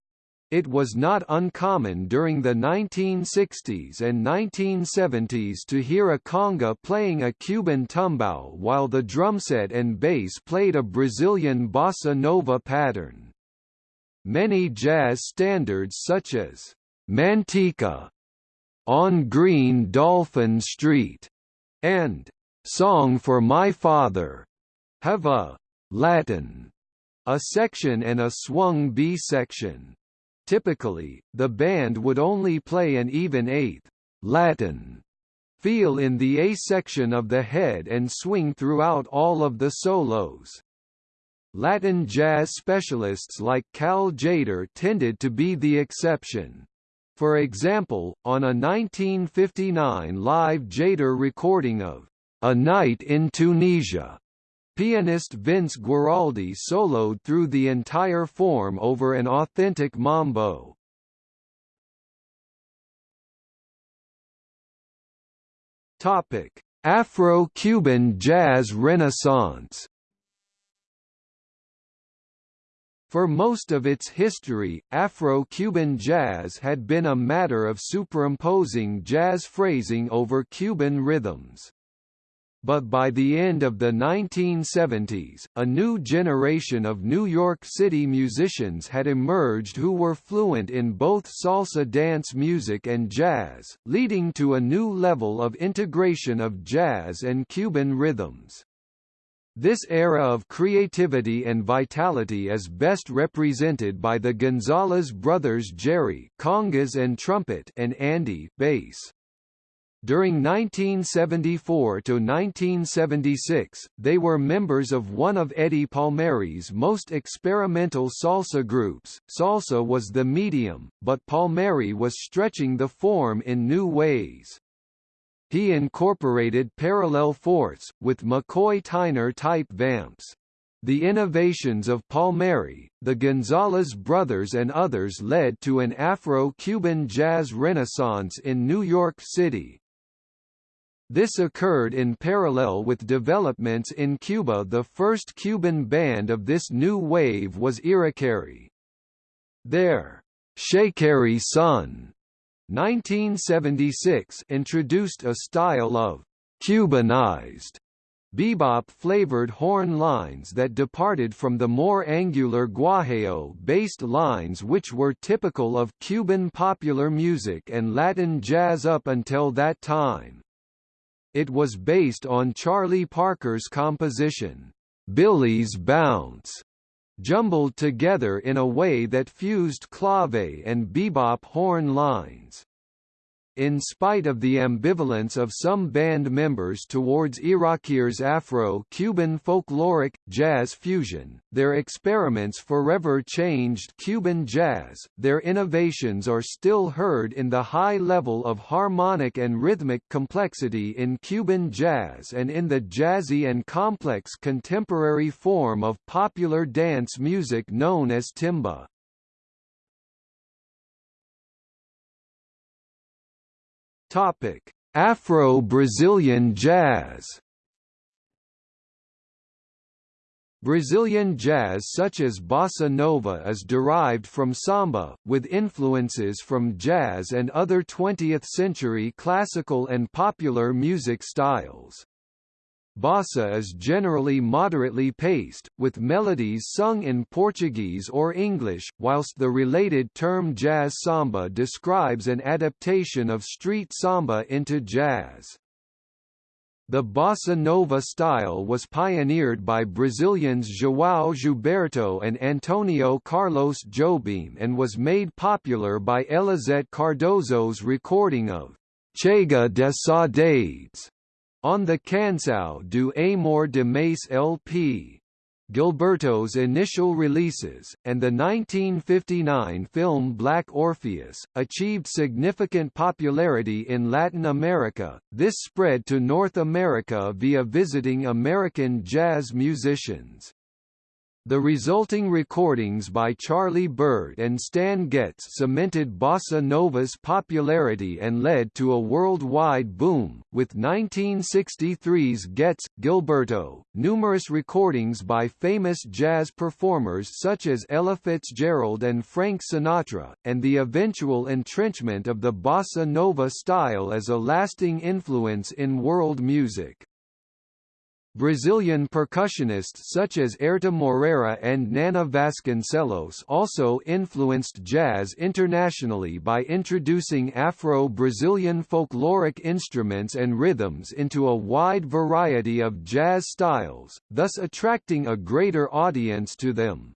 It was not uncommon during the 1960s and 1970s to hear a conga playing a Cuban tumbao while the drumset and bass played a Brazilian bossa nova pattern. Many jazz standards such as Manteca, On Green Dolphin Street, and Song for My Father have a Latin a section and a swung B section. Typically, the band would only play an even eighth Latin feel in the A section of the head and swing throughout all of the solos. Latin jazz specialists like Cal Tjader tended to be the exception. For example, on a 1959 live Tjader recording of A Night in Tunisia, pianist Vince Guaraldi soloed through the entire form over an authentic mambo. Afro-Cuban jazz renaissance For most of its history, Afro-Cuban jazz had been a matter of superimposing jazz phrasing over Cuban rhythms. But by the end of the 1970s, a new generation of New York City musicians had emerged who were fluent in both salsa dance music and jazz, leading to a new level of integration of jazz and Cuban rhythms. This era of creativity and vitality is best represented by the Gonzalez brothers Jerry congas and trumpet and Andy bass. During 1974 to 1976, they were members of one of Eddie Palmieri's most experimental salsa groups. Salsa was the medium, but Palmieri was stretching the form in new ways. He incorporated parallel fourths, with McCoy-Tyner type vamps. The innovations of Palmieri, the Gonzalez brothers and others led to an Afro-Cuban jazz renaissance in New York City. This occurred in parallel with developments in Cuba the first Cuban band of this new wave was Irakere. Their Chekeré-son 1976 introduced a style of Cubanized bebop-flavored horn lines that departed from the more angular guajeo-based lines which were typical of Cuban popular music and Latin jazz up until that time. It was based on Charlie Parker's composition, Billy's Bounce, jumbled together in a way that fused clave and bebop horn lines. In spite of the ambivalence of some band members towards Irakere's Afro-Cuban folkloric, jazz fusion, their experiments forever changed Cuban jazz, their innovations are still heard in the high level of harmonic and rhythmic complexity in Cuban jazz and in the jazzy and complex contemporary form of popular dance music known as timba. Topic: Afro-Brazilian jazz. Brazilian jazz such as bossa nova is derived from samba, with influences from jazz and other 20th-century classical and popular music styles. Bossa is generally moderately paced, with melodies sung in Portuguese or English, whilst the related term jazz samba describes an adaptation of street samba into jazz. The bossa nova style was pioneered by Brazilians João Gilberto and Antonio Carlos Jobim and was made popular by Elizete Cardoso's recording of Chega de Saudades on the Canção do Amor Demais LP, Gilberto's initial releases, and the 1959 film Black Orpheus, achieved significant popularity in Latin America. This spread to North America via visiting American jazz musicians. The resulting recordings by Charlie Byrd and Stan Getz cemented bossa nova's popularity and led to a worldwide boom, with 1963's Getz, Gilberto, numerous recordings by famous jazz performers such as Ella Fitzgerald and Frank Sinatra, and the eventual entrenchment of the bossa nova style as a lasting influence in world music. Brazilian percussionists such as Airto Moreira and Nana Vasconcelos also influenced jazz internationally by introducing Afro-Brazilian folkloric instruments and rhythms into a wide variety of jazz styles, thus attracting a greater audience to them.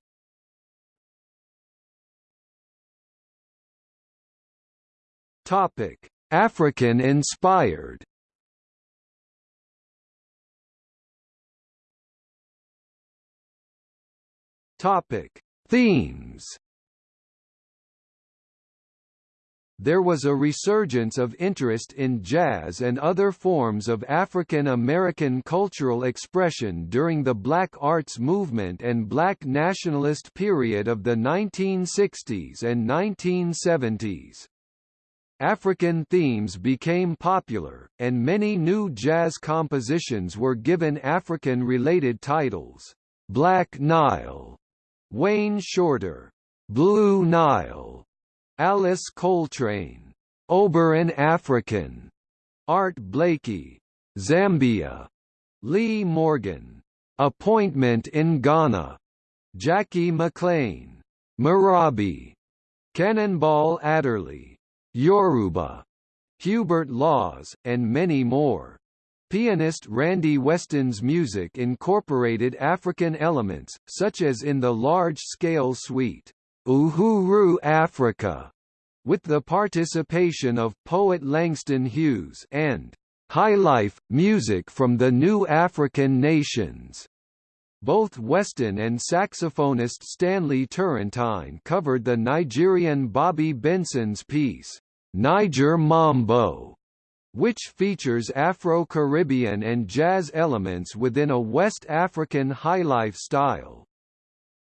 African-inspired Topic: Themes. There was a resurgence of interest in jazz and other forms of African American cultural expression during the Black Arts Movement and Black nationalist period of the 1960s and 1970s. African themes became popular, and many new jazz compositions were given African-related titles. Black Nile, Wayne Shorter, Blue Nile, Alice Coltrane, Obirin African, Art Blakey, Zambia, Lee Morgan, Appointment in Ghana, Jackie McLean, Marabi, Cannonball Adderley, Yoruba, Hubert Laws, and many more. Pianist Randy Weston's music incorporated African elements, such as in the large-scale suite, Uhuru Africa, with the participation of poet Langston Hughes and Highlife, music from the new African nations. Both Weston and saxophonist Stanley Turrentine covered the Nigerian Bobby Benson's piece, Niger Mambo, which features Afro-Caribbean and jazz elements within a West African highlife style.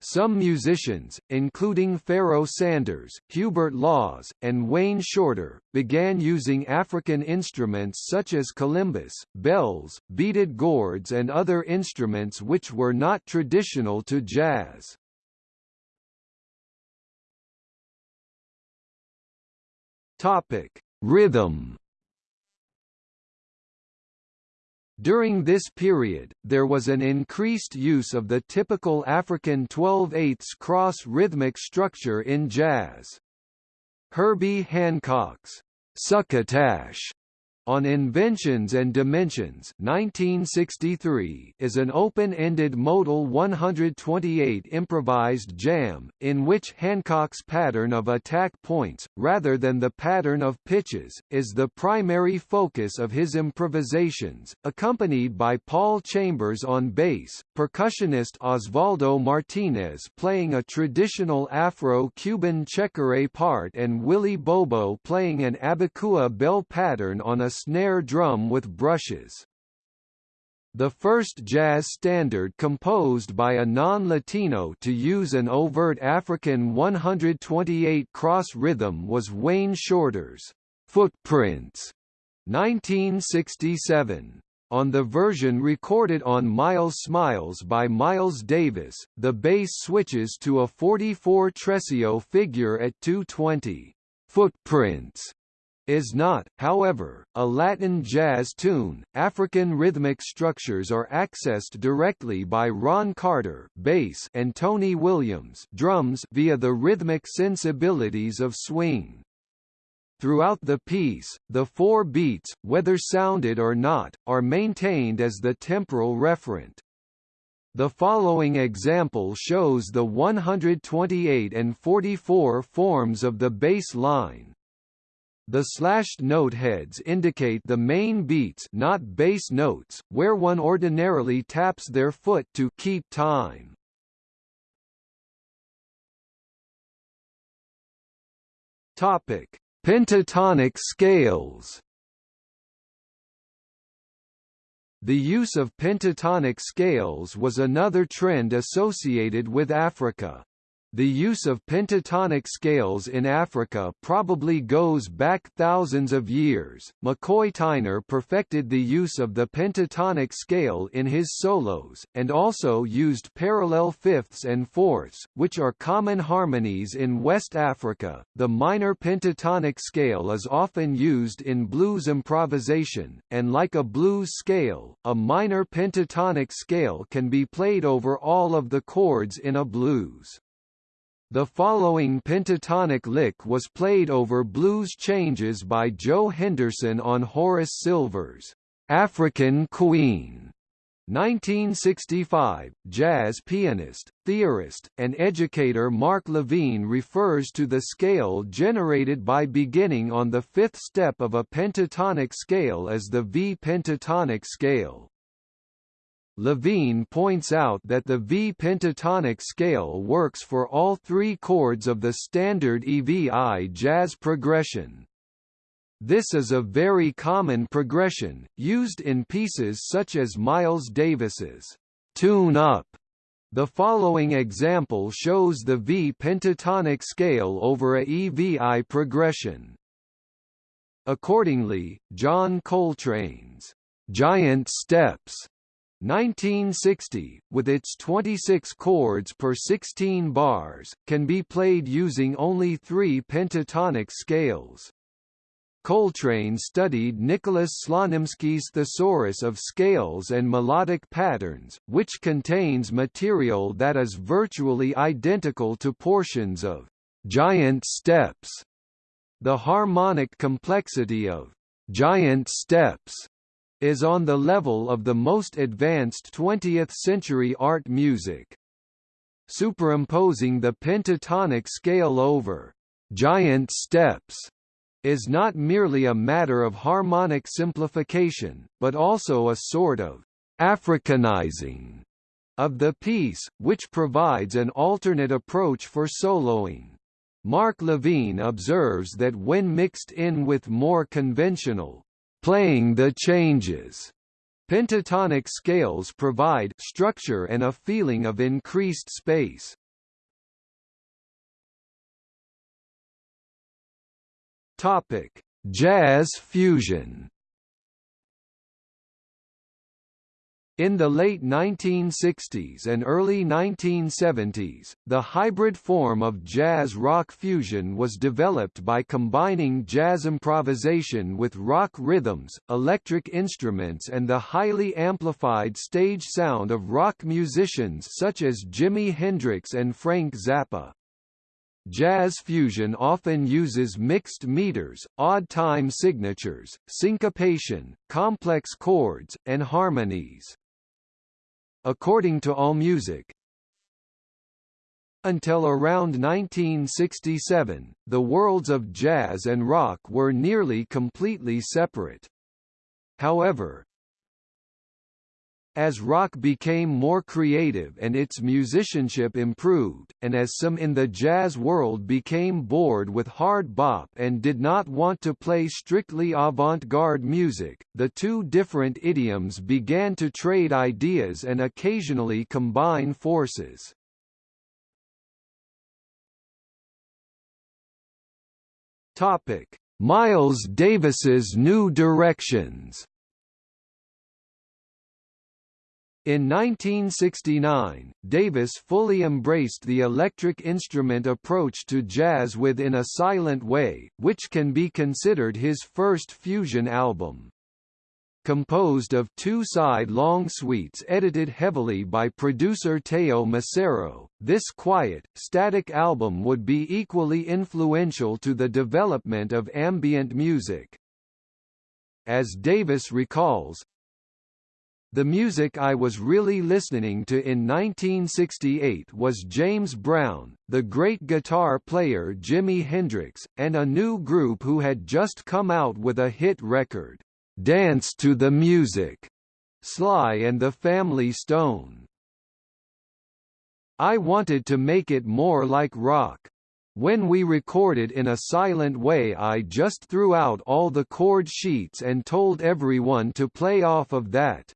Some musicians, including Pharoah Sanders, Hubert Laws, and Wayne Shorter, began using African instruments such as kalimbas, bells, beaded gourds and other instruments which were not traditional to jazz. Rhythm During this period, there was an increased use of the typical African 12-8 cross rhythmic structure in jazz. Herbie Hancock's succotash on Inventions and Dimensions 1963 is an open-ended modal 128 improvised jam, in which Hancock's pattern of attack points, rather than the pattern of pitches, is the primary focus of his improvisations, accompanied by Paul Chambers on bass, percussionist Osvaldo Martinez playing a traditional Afro-Cuban chekeré part and Willie Bobo playing an Abakuá bell pattern on a snare drum with brushes. The first jazz standard composed by a non-Latino to use an overt African 128 cross rhythm was Wayne Shorter's Footprints 1967. On the version recorded on Miles Smiles by Miles Davis, the bass switches to a 44 tresillo figure at 220. Footprints is not, however, a Latin jazz tune. African rhythmic structures are accessed directly by Ron Carter bass and Tony Williams drums via the rhythmic sensibilities of swing. Throughout the piece, the four beats, whether sounded or not, are maintained as the temporal referent. The following example shows the 128 and 44 forms of the bass line. The slashed note heads indicate the main beats not bass notes, where one ordinarily taps their foot to keep time. Topic: Pentatonic scales. The use of pentatonic scales was another trend associated with Africa. The use of pentatonic scales in Africa probably goes back thousands of years. McCoy Tyner perfected the use of the pentatonic scale in his solos, and also used parallel fifths and fourths, which are common harmonies in West Africa. The minor pentatonic scale is often used in blues improvisation, and like a blues scale, a minor pentatonic scale can be played over all of the chords in a blues. The following pentatonic lick was played over blues changes by Joe Henderson on Horace Silver's African Queen. 1965, jazz pianist, theorist, and educator Mark Levine refers to the scale generated by beginning on the fifth step of a pentatonic scale as the V pentatonic scale. Levine points out that the V pentatonic scale works for all three chords of the standard EVI jazz progression. This is a very common progression, used in pieces such as Miles Davis's Tune Up. The following example shows the V pentatonic scale over a EVI progression. Accordingly, John Coltrane's Giant Steps 1960, with its 26 chords per 16 bars, can be played using only three pentatonic scales. Coltrane studied Nicholas Slonimsky's Thesaurus of Scales and Melodic Patterns, which contains material that is virtually identical to portions of giant steps. The harmonic complexity of giant steps is on the level of the most advanced 20th-century art music. Superimposing the pentatonic scale over giant steps is not merely a matter of harmonic simplification, but also a sort of Africanizing of the piece, which provides an alternate approach for soloing. Mark Levine observes that when mixed in with more conventional playing the changes. Pentatonic scales provide structure and a feeling of increased space. Topic: Jazz fusion. In the late 1960s and early 1970s, the hybrid form of jazz-rock fusion was developed by combining jazz improvisation with rock rhythms, electric instruments and the highly amplified stage sound of rock musicians such as Jimi Hendrix and Frank Zappa. Jazz fusion often uses mixed meters, odd time signatures, syncopation, complex chords, and harmonies. According to AllMusic, until around 1967, the worlds of jazz and rock were nearly completely separate. However, as rock became more creative and its musicianship improved, and as some in the jazz world became bored with hard bop and did not want to play strictly avant-garde music, the two different idioms began to trade ideas and occasionally combine forces. Miles Davis's New Directions In 1969, Davis fully embraced the electric instrument approach to jazz with In a Silent Way, which can be considered his first fusion album. Composed of two side-long suites edited heavily by producer Teo Macero, this quiet, static album would be equally influential to the development of ambient music. As Davis recalls, the music I was really listening to in 1968 was James Brown, the great guitar player Jimi Hendrix, and a new group who had just come out with a hit record, Dance to the Music, Sly and the Family Stone. I wanted to make it more like rock. When we recorded in a silent way I just threw out all the chord sheets and told everyone to play off of that.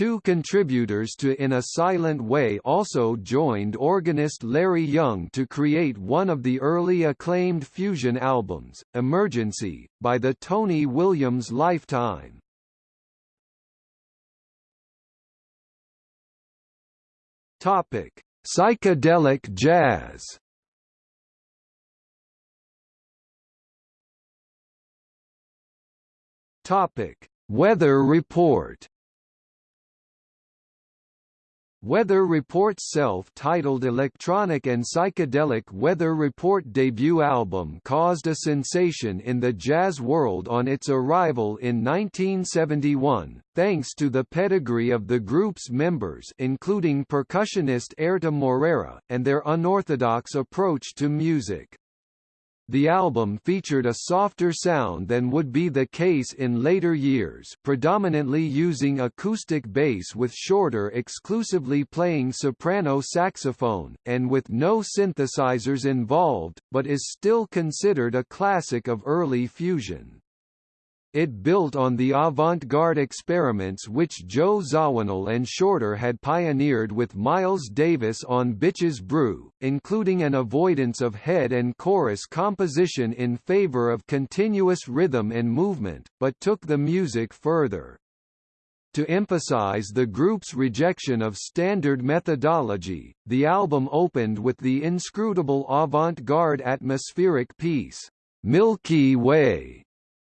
Two contributors to In a Silent Way also joined organist Larry Young to create one of the early acclaimed fusion albums, Emergency, by the Tony Williams Lifetime. Topic: Psychedelic jazz. Topic: Weather report. Weather Report's self-titled electronic and psychedelic Weather Report debut album caused a sensation in the jazz world on its arrival in 1971, thanks to the pedigree of the group's members including percussionist Airto Moreira, and their unorthodox approach to music. The album featured a softer sound than would be the case in later years predominantly using acoustic bass with Shorter exclusively playing soprano saxophone, and with no synthesizers involved, but is still considered a classic of early fusion. It built on the avant-garde experiments which Joe Zawinul and Shorter had pioneered with Miles Davis on Bitches Brew, including an avoidance of head and chorus composition in favor of continuous rhythm and movement, but took the music further. To emphasize the group's rejection of standard methodology, the album opened with the inscrutable avant-garde atmospheric piece, Milky Way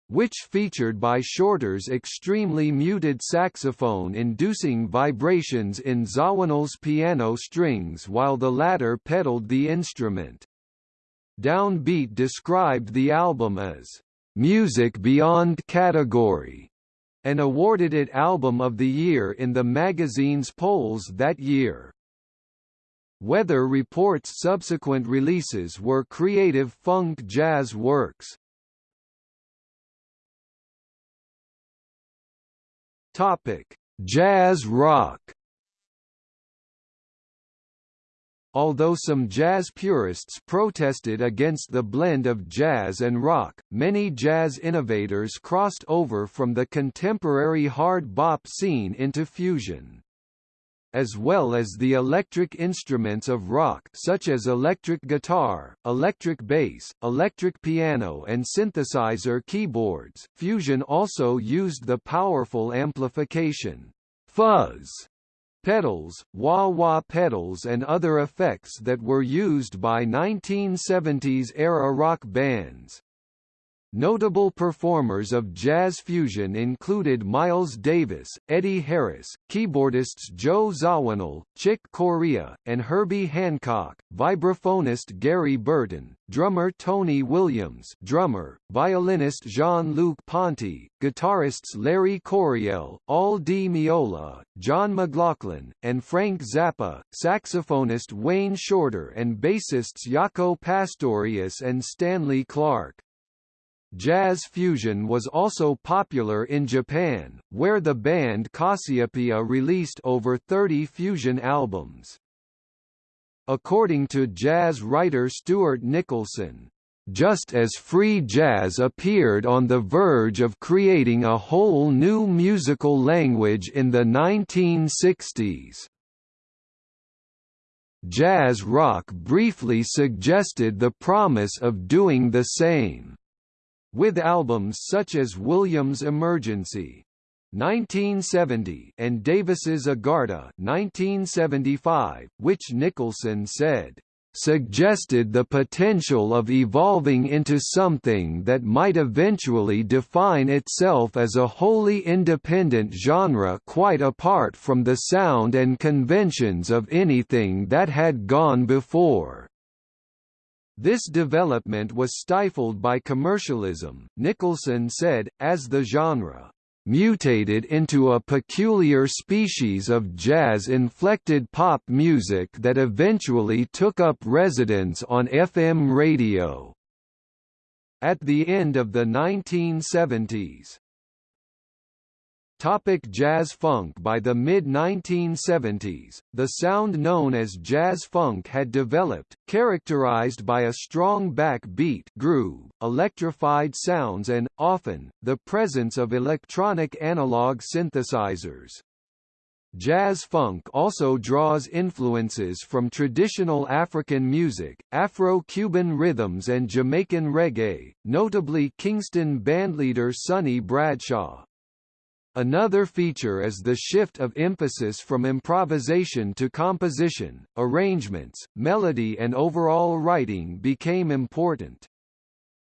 which featured by Shorter's extremely muted saxophone inducing vibrations in Zawinul's piano strings while the latter pedaled the instrument. Downbeat described the album as music beyond category and awarded it Album of the Year in the magazine's polls that year. Weather Report's subsequent releases were creative funk jazz works, Topic: Jazz rock. Although some jazz purists protested against the blend of jazz and rock, many jazz innovators crossed over from the contemporary hard bop scene into fusion as well as the electric instruments of rock such as electric guitar, electric bass, electric piano and synthesizer keyboards. Fusion also used the powerful amplification fuzz pedals, wah-wah pedals and other effects that were used by 1970s-era rock bands. Notable performers of jazz fusion included Miles Davis, Eddie Harris, keyboardists Joe Zawinul, Chick Corea, and Herbie Hancock, vibraphonist Gary Burton, drummer Tony Williams drummer, violinist Jean-Luc Ponty, guitarists Larry Coryell, Al Di Meola, John McLaughlin, and Frank Zappa, saxophonist Wayne Shorter and bassists Jaco Pastorius and Stanley Clarke. Jazz fusion was also popular in Japan, where the band Cassiopeia released over 30 fusion albums. According to jazz writer Stuart Nicholson, just as free jazz appeared on the verge of creating a whole new musical language in the 1960s. Jazz rock briefly suggested the promise of doing the same with albums such as Williams' Emergency 1970 and Davis's Agartha 1975, which Nicholson said suggested the potential of evolving into something that might eventually define itself as a wholly independent genre quite apart from the sound and conventions of anything that had gone before. This development was stifled by commercialism, Nicholson said, as the genre mutated into a peculiar species of jazz-inflected pop music that eventually took up residence on FM radio. At the end of the 1970s, Topic jazz funk By the mid-1970s, the sound known as jazz funk had developed, characterized by a strong backbeat groove, electrified sounds and, often, the presence of electronic analog synthesizers. Jazz funk also draws influences from traditional African music, Afro-Cuban rhythms and Jamaican reggae, notably Kingston bandleader Sonny Bradshaw. Another feature is the shift of emphasis from improvisation to composition, arrangements, melody and overall writing became important.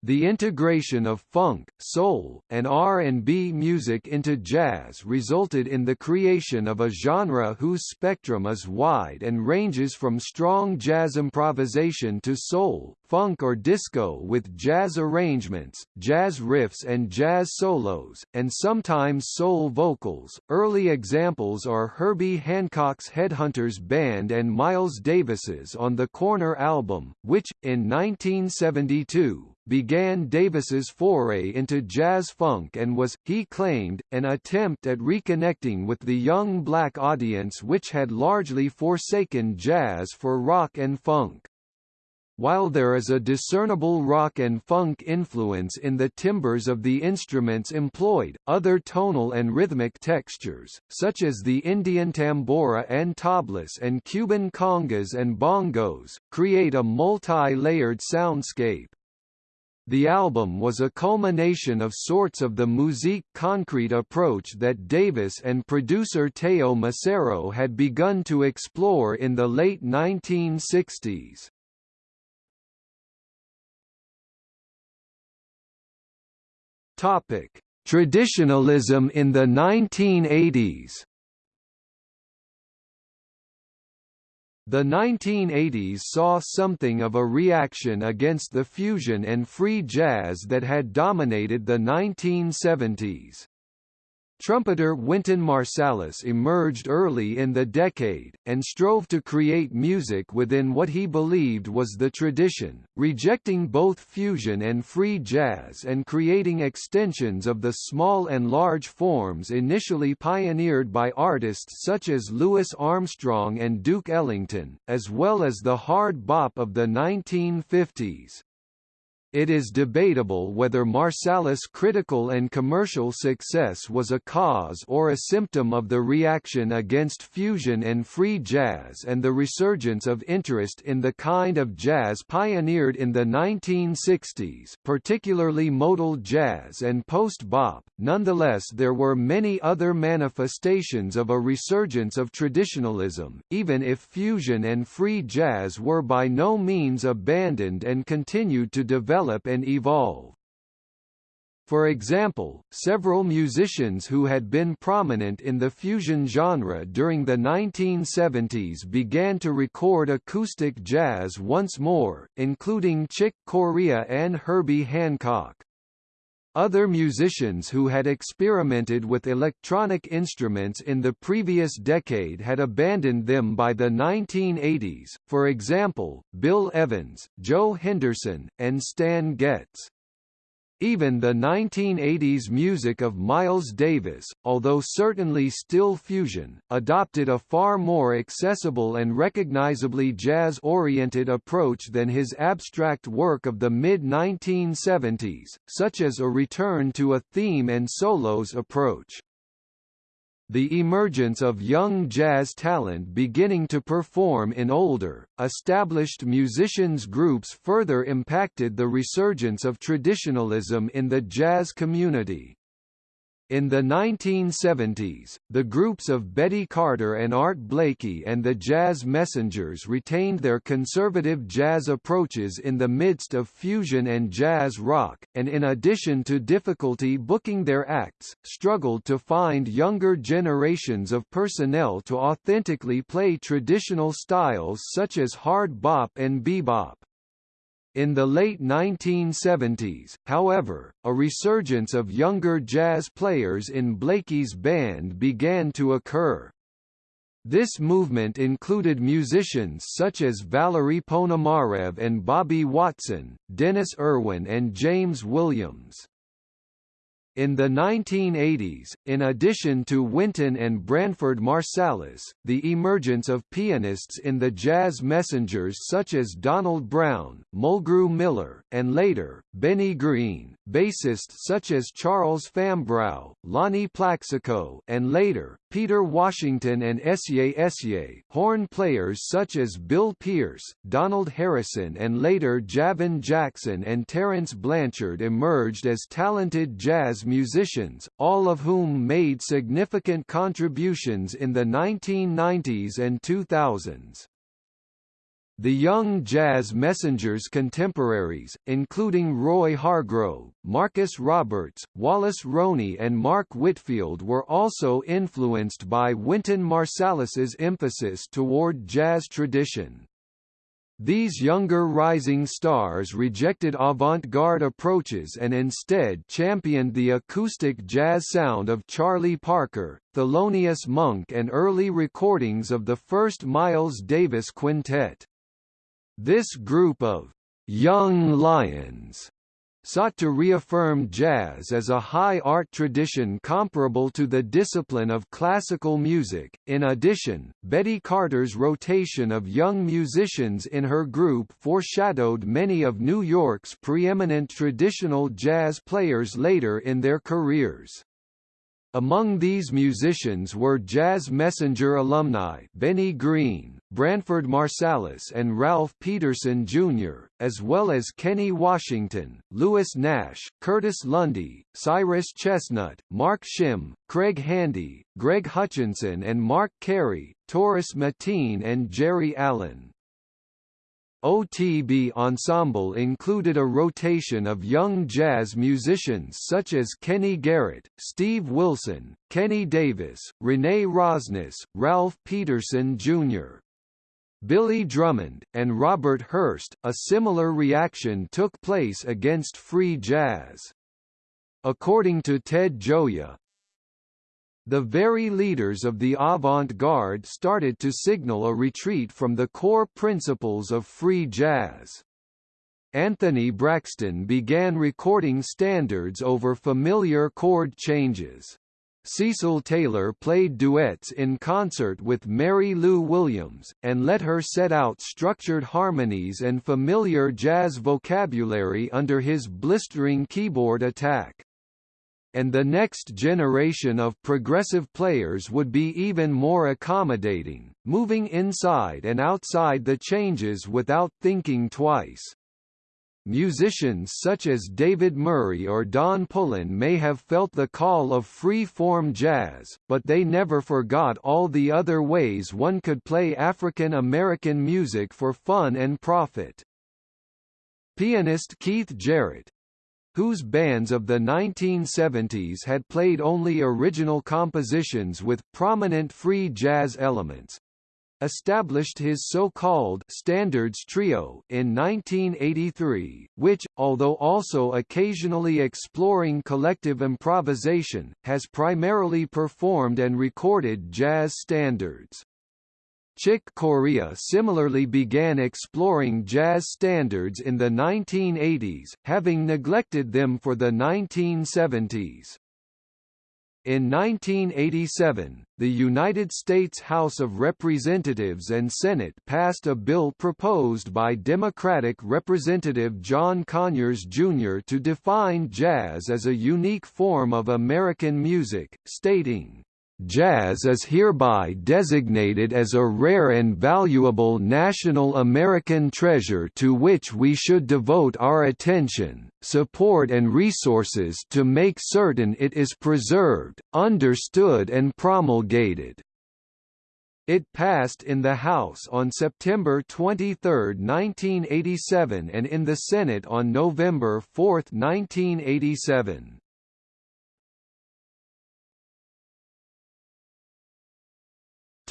The integration of funk, soul, and R&B music into jazz resulted in the creation of a genre whose spectrum is wide and ranges from strong jazz improvisation to soul, funk or disco with jazz arrangements, jazz riffs and jazz solos, and sometimes soul vocals. Early examples are Herbie Hancock's Headhunters Band and Miles Davis's On the Corner album, which, in 1972, began Davis's foray into jazz funk and was, he claimed, an attempt at reconnecting with the young black audience which had largely forsaken jazz for rock and funk. While there is a discernible rock and funk influence in the timbres of the instruments employed, other tonal and rhythmic textures, such as the Indian tambura and tablas and Cuban congas and bongos, create a multi-layered soundscape. The album was a culmination of sorts of the musique concrete approach that Davis and producer Teo Macero had begun to explore in the late 1960s. Topic: Traditionalism in the 1980s The 1980s saw something of a reaction against the fusion and free jazz that had dominated the 1970s. Trumpeter Wynton Marsalis emerged early in the decade, and strove to create music within what he believed was the tradition, rejecting both fusion and free jazz and creating extensions of the small and large forms initially pioneered by artists such as Louis Armstrong and Duke Ellington, as well as the hard bop of the 1950s. It is debatable whether Marsalis' critical and commercial success was a cause or a symptom of the reaction against fusion and free jazz and the resurgence of interest in the kind of jazz pioneered in the 1960s, particularly modal jazz and post-bop. Nonetheless, there were many other manifestations of a resurgence of traditionalism, even if fusion and free jazz were by no means abandoned and continued to develop develop and evolve. For example, several musicians who had been prominent in the fusion genre during the 1970s began to record acoustic jazz once more, including Chick Corea and Herbie Hancock. Other musicians who had experimented with electronic instruments in the previous decade had abandoned them by the 1980s, for example, Bill Evans, Joe Henderson, and Stan Getz. Even the 1980s music of Miles Davis, although certainly still fusion, adopted a far more accessible and recognizably jazz-oriented approach than his abstract work of the mid-1970s, such as a return to a theme and solos approach. The emergence of young jazz talent beginning to perform in older, established musicians groups further impacted the resurgence of traditionalism in the jazz community. In the 1970s, the groups of Betty Carter and Art Blakey and the Jazz Messengers retained their conservative jazz approaches in the midst of fusion and jazz rock, and in addition to difficulty booking their acts, struggled to find younger generations of personnel to authentically play traditional styles such as hard bop and bebop. In the late 1970s, however, a resurgence of younger jazz players in Blakey's band began to occur. This movement included musicians such as Valery Ponomarev and Bobby Watson, Dennis Irwin and James Williams. In the 1980s, in addition to Wynton and Branford Marsalis, the emergence of pianists in the jazz messengers such as Donald Brown, Mulgrew Miller, and later, Benny Green, bassists such as Charles Fambrough, Lonnie Plaxico, and later, Peter Washington and Essiet Essiet, horn players such as Bill Pierce, Donald Harrison and later Javon Jackson and Terence Blanchard emerged as talented jazz musicians, all of whom made significant contributions in the 1990s and 2000s. The young jazz messengers' contemporaries, including Roy Hargrove, Marcus Roberts, Wallace Roney and Mark Whitfield were also influenced by Wynton Marsalis's emphasis toward jazz tradition. These younger rising stars rejected avant-garde approaches and instead championed the acoustic jazz sound of Charlie Parker, Thelonious Monk and early recordings of the first Miles Davis Quintet. This group of young lions sought to reaffirm jazz as a high art tradition comparable to the discipline of classical music. In addition, Betty Carter's rotation of young musicians in her group foreshadowed many of New York's preeminent traditional jazz players later in their careers. Among these musicians were Jazz Messenger alumni Benny Green, Branford Marsalis and Ralph Peterson Jr., as well as Kenny Washington, Lewis Nash, Curtis Lundy, Cyrus Chestnut, Mark Shim, Craig Handy, Greg Hutchinson and Marc Cary, Tarus Mateen and Geri Allen. OTB Ensemble included a rotation of young jazz musicians such as Kenny Garrett, Steve Wilson, Kenny Davis, Renee Rosnes, Ralph Peterson Jr. Billy Drummond, and Robert Hurst. A similar reaction took place against free jazz. According to Ted Gioia, the very leaders of the avant-garde started to signal a retreat from the core principles of free jazz. Anthony Braxton began recording standards over familiar chord changes. Cecil Taylor played duets in concert with Mary Lou Williams, and let her set out structured harmonies and familiar jazz vocabulary under his blistering keyboard attack. And the next generation of progressive players would be even more accommodating, moving inside and outside the changes without thinking twice. Musicians such as David Murray or Don Pullen may have felt the call of free-form jazz, but they never forgot all the other ways one could play African American music for fun and profit. Pianist Keith Jarrett, whose bands of the 1970s had played only original compositions with prominent free jazz elements, established his so-called Standards Trio in 1983, which, although also occasionally exploring collective improvisation, has primarily performed and recorded jazz standards. Chick Corea similarly began exploring jazz standards in the 1980s, having neglected them for the 1970s. In 1987, the United States House of Representatives and Senate passed a bill proposed by Democratic Representative John Conyers, Jr. to define jazz as a unique form of American music, stating, Jazz is hereby designated as a rare and valuable national American treasure to which we should devote our attention, support and resources to make certain it is preserved, understood and promulgated. It passed in the House on September 23, 1987 and in the Senate on November 4, 1987.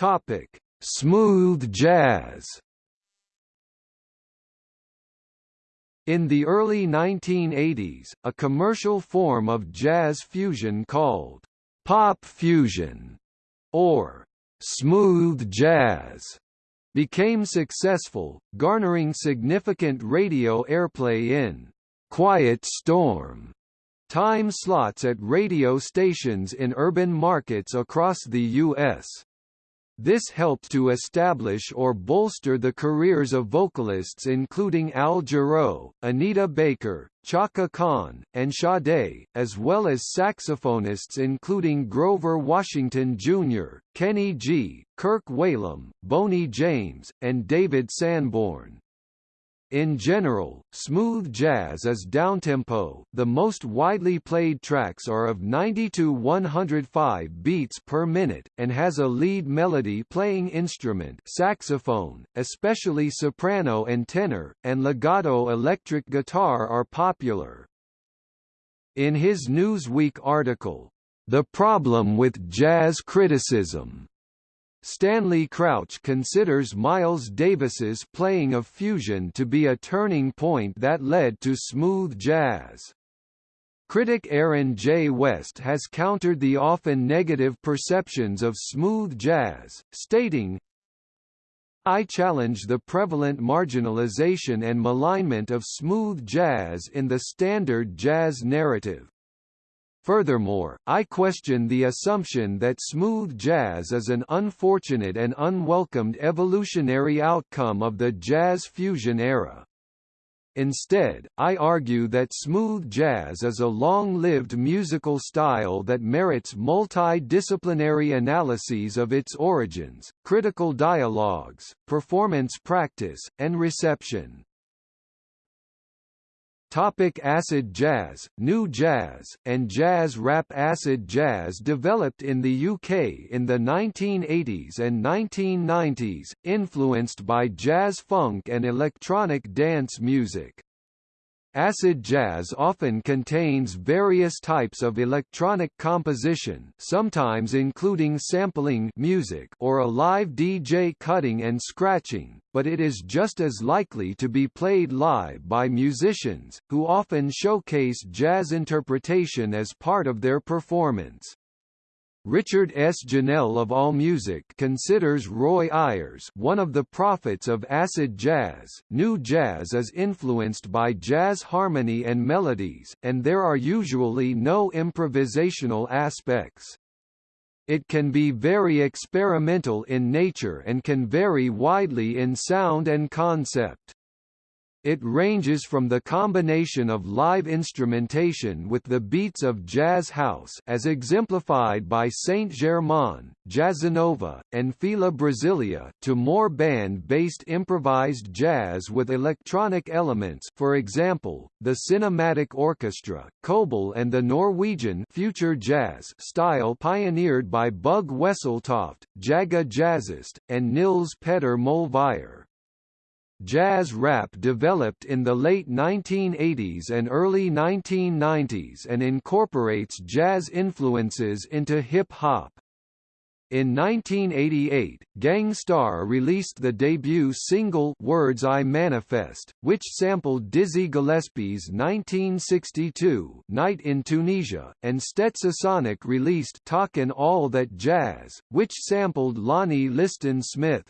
Topic: Smooth jazz. In the early 1980s, a commercial form of jazz fusion called pop fusion or smooth jazz became successful, garnering significant radio airplay in Quiet Storm time slots at radio stations in urban markets across the U.S. This helped to establish or bolster the careers of vocalists including Al Jarreau, Anita Baker, Chaka Khan, and Sade, as well as saxophonists including Grover Washington Jr., Kenny G, Kirk Whalum, Boney James, and David Sanborn. In general, smooth jazz is downtempo. The most widely played tracks are of 90 to 105 beats per minute and has a lead melody playing instrument, saxophone, especially soprano and tenor, and legato electric guitar are popular. In his Newsweek article, The Problem with Jazz Criticism, Stanley Crouch considers Miles Davis's playing of fusion to be a turning point that led to smooth jazz. Critic Aaron J. West has countered the often negative perceptions of smooth jazz, stating, I challenge the prevalent marginalization and malignment of smooth jazz in the standard jazz narrative. Furthermore, I question the assumption that smooth jazz is an unfortunate and unwelcomed evolutionary outcome of the jazz fusion era. Instead, I argue that smooth jazz is a long-lived musical style that merits multidisciplinary analyses of its origins, critical dialogues, performance practice, and reception. Topic acid jazz, new jazz, and jazz rap Acid jazz developed in the UK in the 1980s and 1990s, influenced by jazz funk and electronic dance music. Acid jazz often contains various types of electronic composition sometimes including sampling music or a live DJ cutting and scratching, but it is just as likely to be played live by musicians, who often showcase jazz interpretation as part of their performance. Richard S. Ginell of AllMusic considers Roy Ayers one of the prophets of acid jazz. New jazz is influenced by jazz harmony and melodies, and there are usually no improvisational aspects. It can be very experimental in nature and can vary widely in sound and concept. It ranges from the combination of live instrumentation with the beats of jazz house as exemplified by Saint-Germain, Jazzanova, and Fila Brasilia to more band-based improvised jazz with electronic elements for example, the Cinematic Orchestra, Kobol and the Norwegian future jazz style pioneered by Bugge Wesseltoft, Jaga Jazzist, and Nils Petter Molvær. Jazz rap developed in the late 1980s and early 1990s and incorporates jazz influences into hip-hop. In 1988, Gang Starr released the debut single Words I Manifest, which sampled Dizzy Gillespie's 1962 Night in Tunisia, and Stetsasonic released Talkin' All That Jazz, which sampled Lonnie Liston Smith.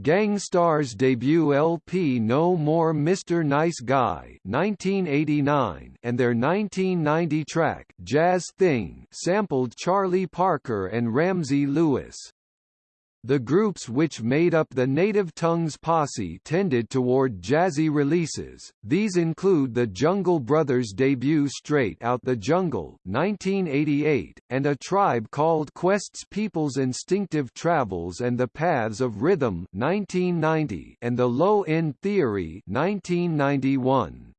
Gang Starr's debut LP No More Mr. Nice Guy 1989 and their 1990 track Jazz Thing sampled Charlie Parker and Ramsey Lewis. The groups which made up the Native Tongues posse tended toward jazzy releases, these include the Jungle Brothers' debut Straight Out the Jungle 1988, and A Tribe Called Quest's People's Instinctive Travels and the Paths of Rhythm 1990 and The Low End Theory 1991.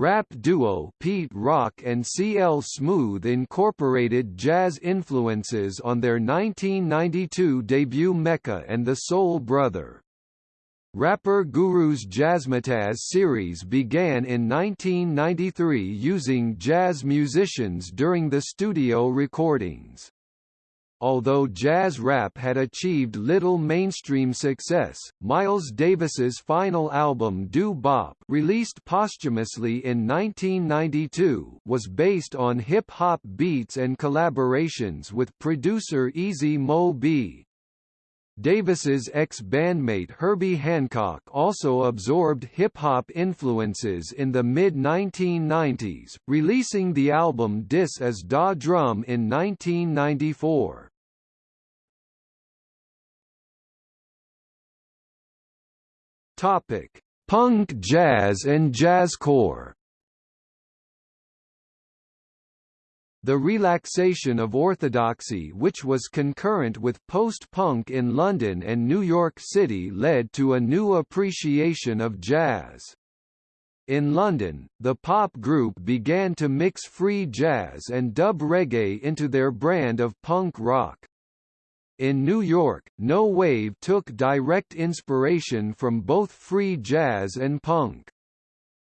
Rap duo Pete Rock and CL Smooth incorporated jazz influences on their 1992 debut Mecca and the Soul Brother. Rapper Guru's Jazzmatazz series began in 1993 using jazz musicians during the studio recordings. Although jazz rap had achieved little mainstream success, Miles Davis's final album Doo-Bop released posthumously in 1992 was based on hip-hop beats and collaborations with producer Easy Mo Bee. Davis's ex-bandmate Herbie Hancock also absorbed hip-hop influences in the mid-1990s, releasing the album Dis Is da Drum in 1994. Topic: Punk jazz and jazzcore. The relaxation of orthodoxy which was concurrent with post-punk in London and New York City led to a new appreciation of jazz. In London, the pop group began to mix free jazz and dub reggae into their brand of punk rock. In New York, No Wave took direct inspiration from both free jazz and punk.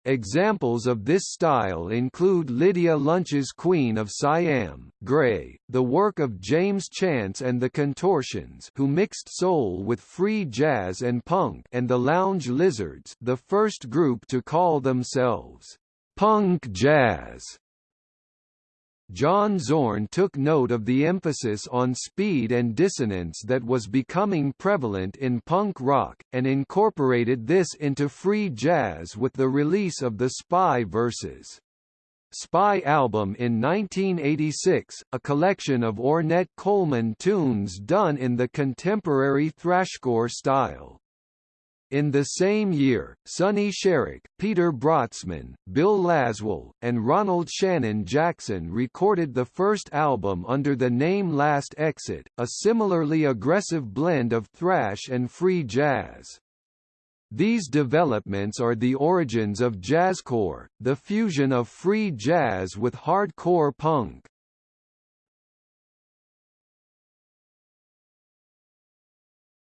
Examples of this style include Lydia Lunch's Queen of Siam, Grey, the work of James Chance and the Contortions who mixed soul with free jazz and punk and the Lounge Lizards the first group to call themselves punk jazz. John Zorn took note of the emphasis on speed and dissonance that was becoming prevalent in punk rock, and incorporated this into free jazz with the release of the Spy vs. Spy album in 1986, a collection of Ornette Coleman tunes done in the contemporary thrashcore style. In the same year, Sonny Sharrock, Peter Brötzmann, Bill Laswell, and Ronald Shannon Jackson recorded the first album under the name Last Exit, a similarly aggressive blend of thrash and free jazz. These developments are the origins of jazzcore, the fusion of free jazz with hardcore punk.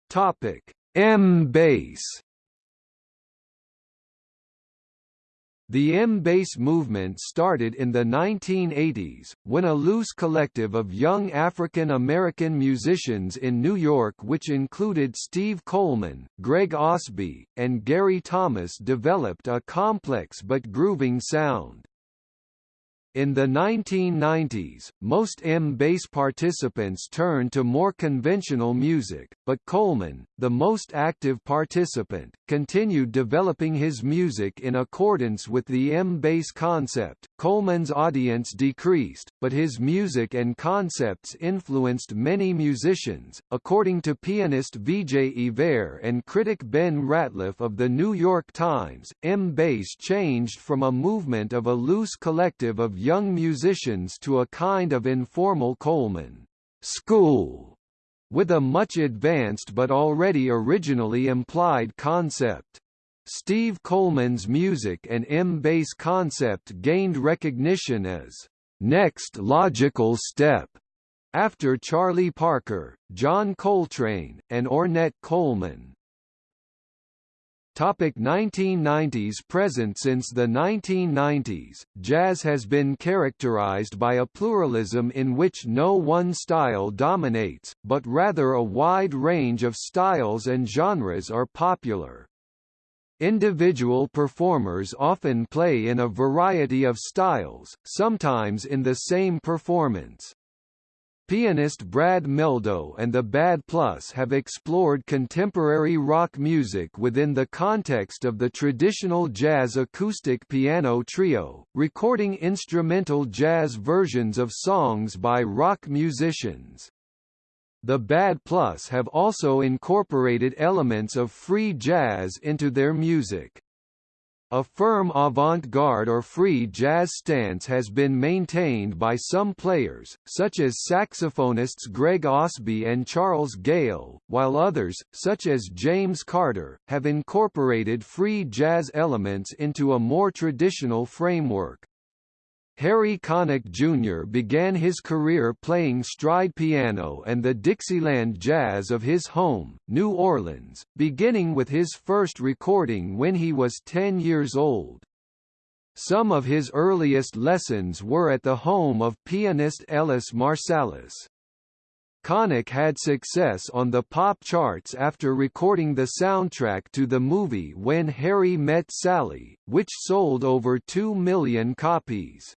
Topic: M-Base The M-Base movement started in the 1980s, when a loose collective of young African-American musicians in New York which included Steve Coleman, Greg Osby, and Gary Thomas developed a complex but grooving sound. In the 1990s, most M-Base participants turned to more conventional music, but Coleman, the most active participant, continued developing his music in accordance with the M-Base concept. Coleman's audience decreased, but his music and concepts influenced many musicians, according to pianist Vijay Iyer and critic Ben Ratliff of the New York Times. M-Base changed from a movement of a loose collective of young musicians to a kind of informal Coleman school, with a much advanced but already originally implied concept. Steve Coleman's music and M-Base concept gained recognition as next logical step after Charlie Parker, John Coltrane, and Ornette Coleman. Topic 1990s Present Since the 1990s, jazz has been characterized by a pluralism in which no one style dominates, but rather a wide range of styles and genres are popular. Individual performers often play in a variety of styles, sometimes in the same performance. Pianist Brad Mehldau and the Bad Plus have explored contemporary rock music within the context of the traditional jazz acoustic piano trio, recording instrumental jazz versions of songs by rock musicians. The Bad Plus have also incorporated elements of free jazz into their music. A firm avant-garde or free jazz stance has been maintained by some players, such as saxophonists Greg Osby and Charles Gayle, while others, such as James Carter, have incorporated free jazz elements into a more traditional framework. Harry Connick Jr. began his career playing stride piano and the Dixieland jazz of his home, New Orleans, beginning with his first recording when he was 10 years old. Some of his earliest lessons were at the home of pianist Ellis Marsalis. Connick had success on the pop charts after recording the soundtrack to the movie When Harry Met Sally, which sold over 2 million copies.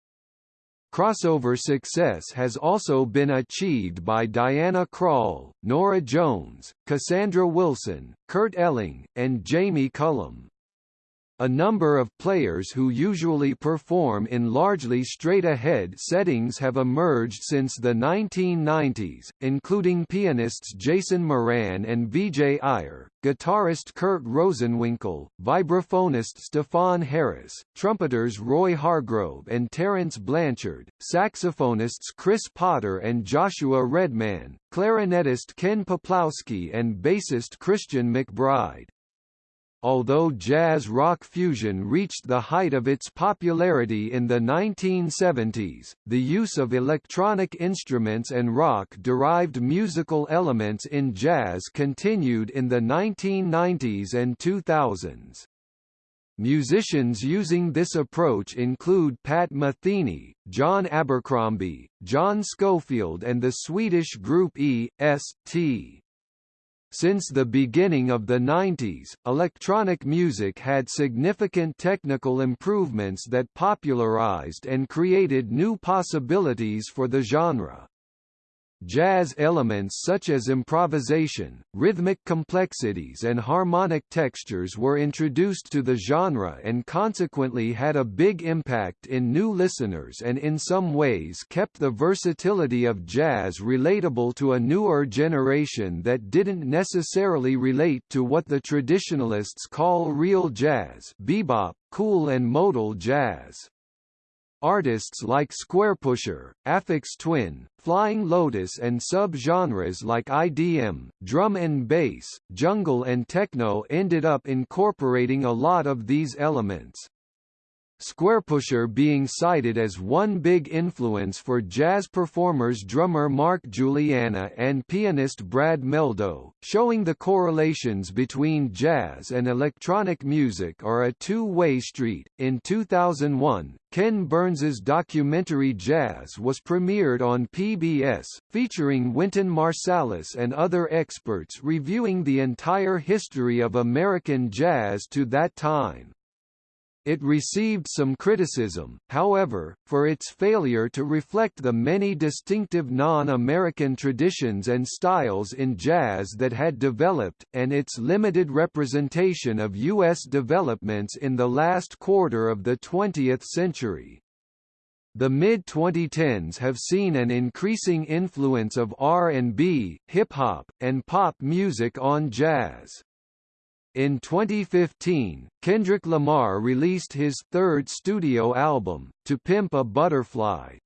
Crossover success has also been achieved by Diana Krall, Norah Jones, Cassandra Wilson, Kurt Elling, and Jamie Cullum. A number of players who usually perform in largely straight-ahead settings have emerged since the 1990s, including pianists Jason Moran and Vijay Iyer, guitarist Kurt Rosenwinkel, vibraphonist Stefon Harris, trumpeters Roy Hargrove and Terence Blanchard, saxophonists Chris Potter and Joshua Redman, clarinetist Ken Peplowski and bassist Christian McBride. Although jazz-rock fusion reached the height of its popularity in the 1970s, the use of electronic instruments and rock-derived musical elements in jazz continued in the 1990s and 2000s. Musicians using this approach include Pat Metheny, John Abercrombie, John Scofield and the Swedish group E.S.T. Since the beginning of the 90s, electronic music had significant technical improvements that popularized and created new possibilities for the genre. Jazz elements such as improvisation, rhythmic complexities and harmonic textures were introduced to the genre and consequently had a big impact in new listeners and in some ways kept the versatility of jazz relatable to a newer generation that didn't necessarily relate to what the traditionalists call real jazz bebop, cool and modal jazz. Artists like Squarepusher, Aphex Twin, Flying Lotus and sub-genres like IDM, drum and bass, jungle and techno ended up incorporating a lot of these elements. Squarepusher being cited as one big influence for jazz performers drummer Mark Guiliana and pianist Brad Mehldau, showing the correlations between jazz and electronic music are a two-way street. In 2001, Ken Burns's documentary Jazz was premiered on PBS, featuring Wynton Marsalis and other experts reviewing the entire history of American jazz to that time. It received some criticism, however, for its failure to reflect the many distinctive non-American traditions and styles in jazz that had developed, and its limited representation of U.S. developments in the last quarter of the 20th century. The mid-2010s have seen an increasing influence of R&B, hip-hop, and pop music on jazz. In 2015, Kendrick Lamar released his third studio album, To Pimp a Butterfly.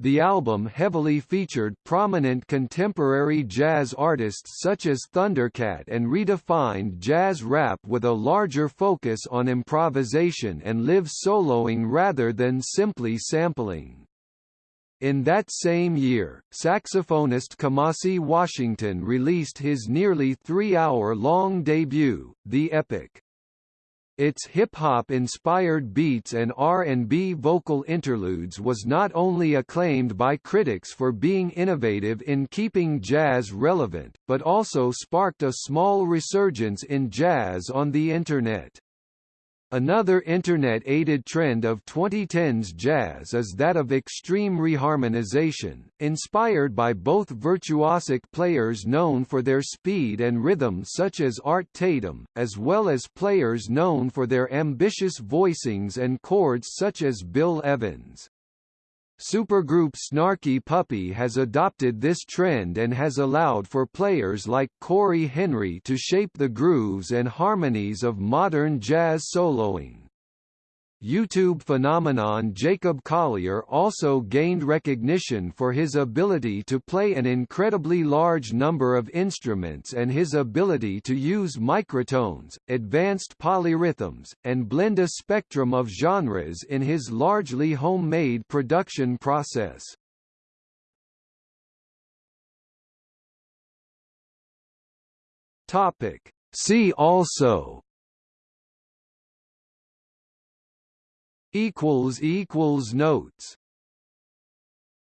The album heavily featured prominent contemporary jazz artists such as Thundercat and redefined jazz rap with a larger focus on improvisation and live soloing rather than simply sampling. In that same year, saxophonist Kamasi Washington released his nearly three-hour-long debut, The Epic. Its hip-hop inspired beats and R&B vocal interludes was not only acclaimed by critics for being innovative in keeping jazz relevant, but also sparked a small resurgence in jazz on the Internet. Another Internet-aided trend of 2010s jazz is that of extreme reharmonization, inspired by both virtuosic players known for their speed and rhythm such as Art Tatum, as well as players known for their ambitious voicings and chords such as Bill Evans. Supergroup Snarky Puppy has adopted this trend and has allowed for players like Cory Henry to shape the grooves and harmonies of modern jazz soloing. YouTube phenomenon Jacob Collier also gained recognition for his ability to play an incredibly large number of instruments and his ability to use microtones, advanced polyrhythms, and blend a spectrum of genres in his largely homemade production process. See also equals equals notes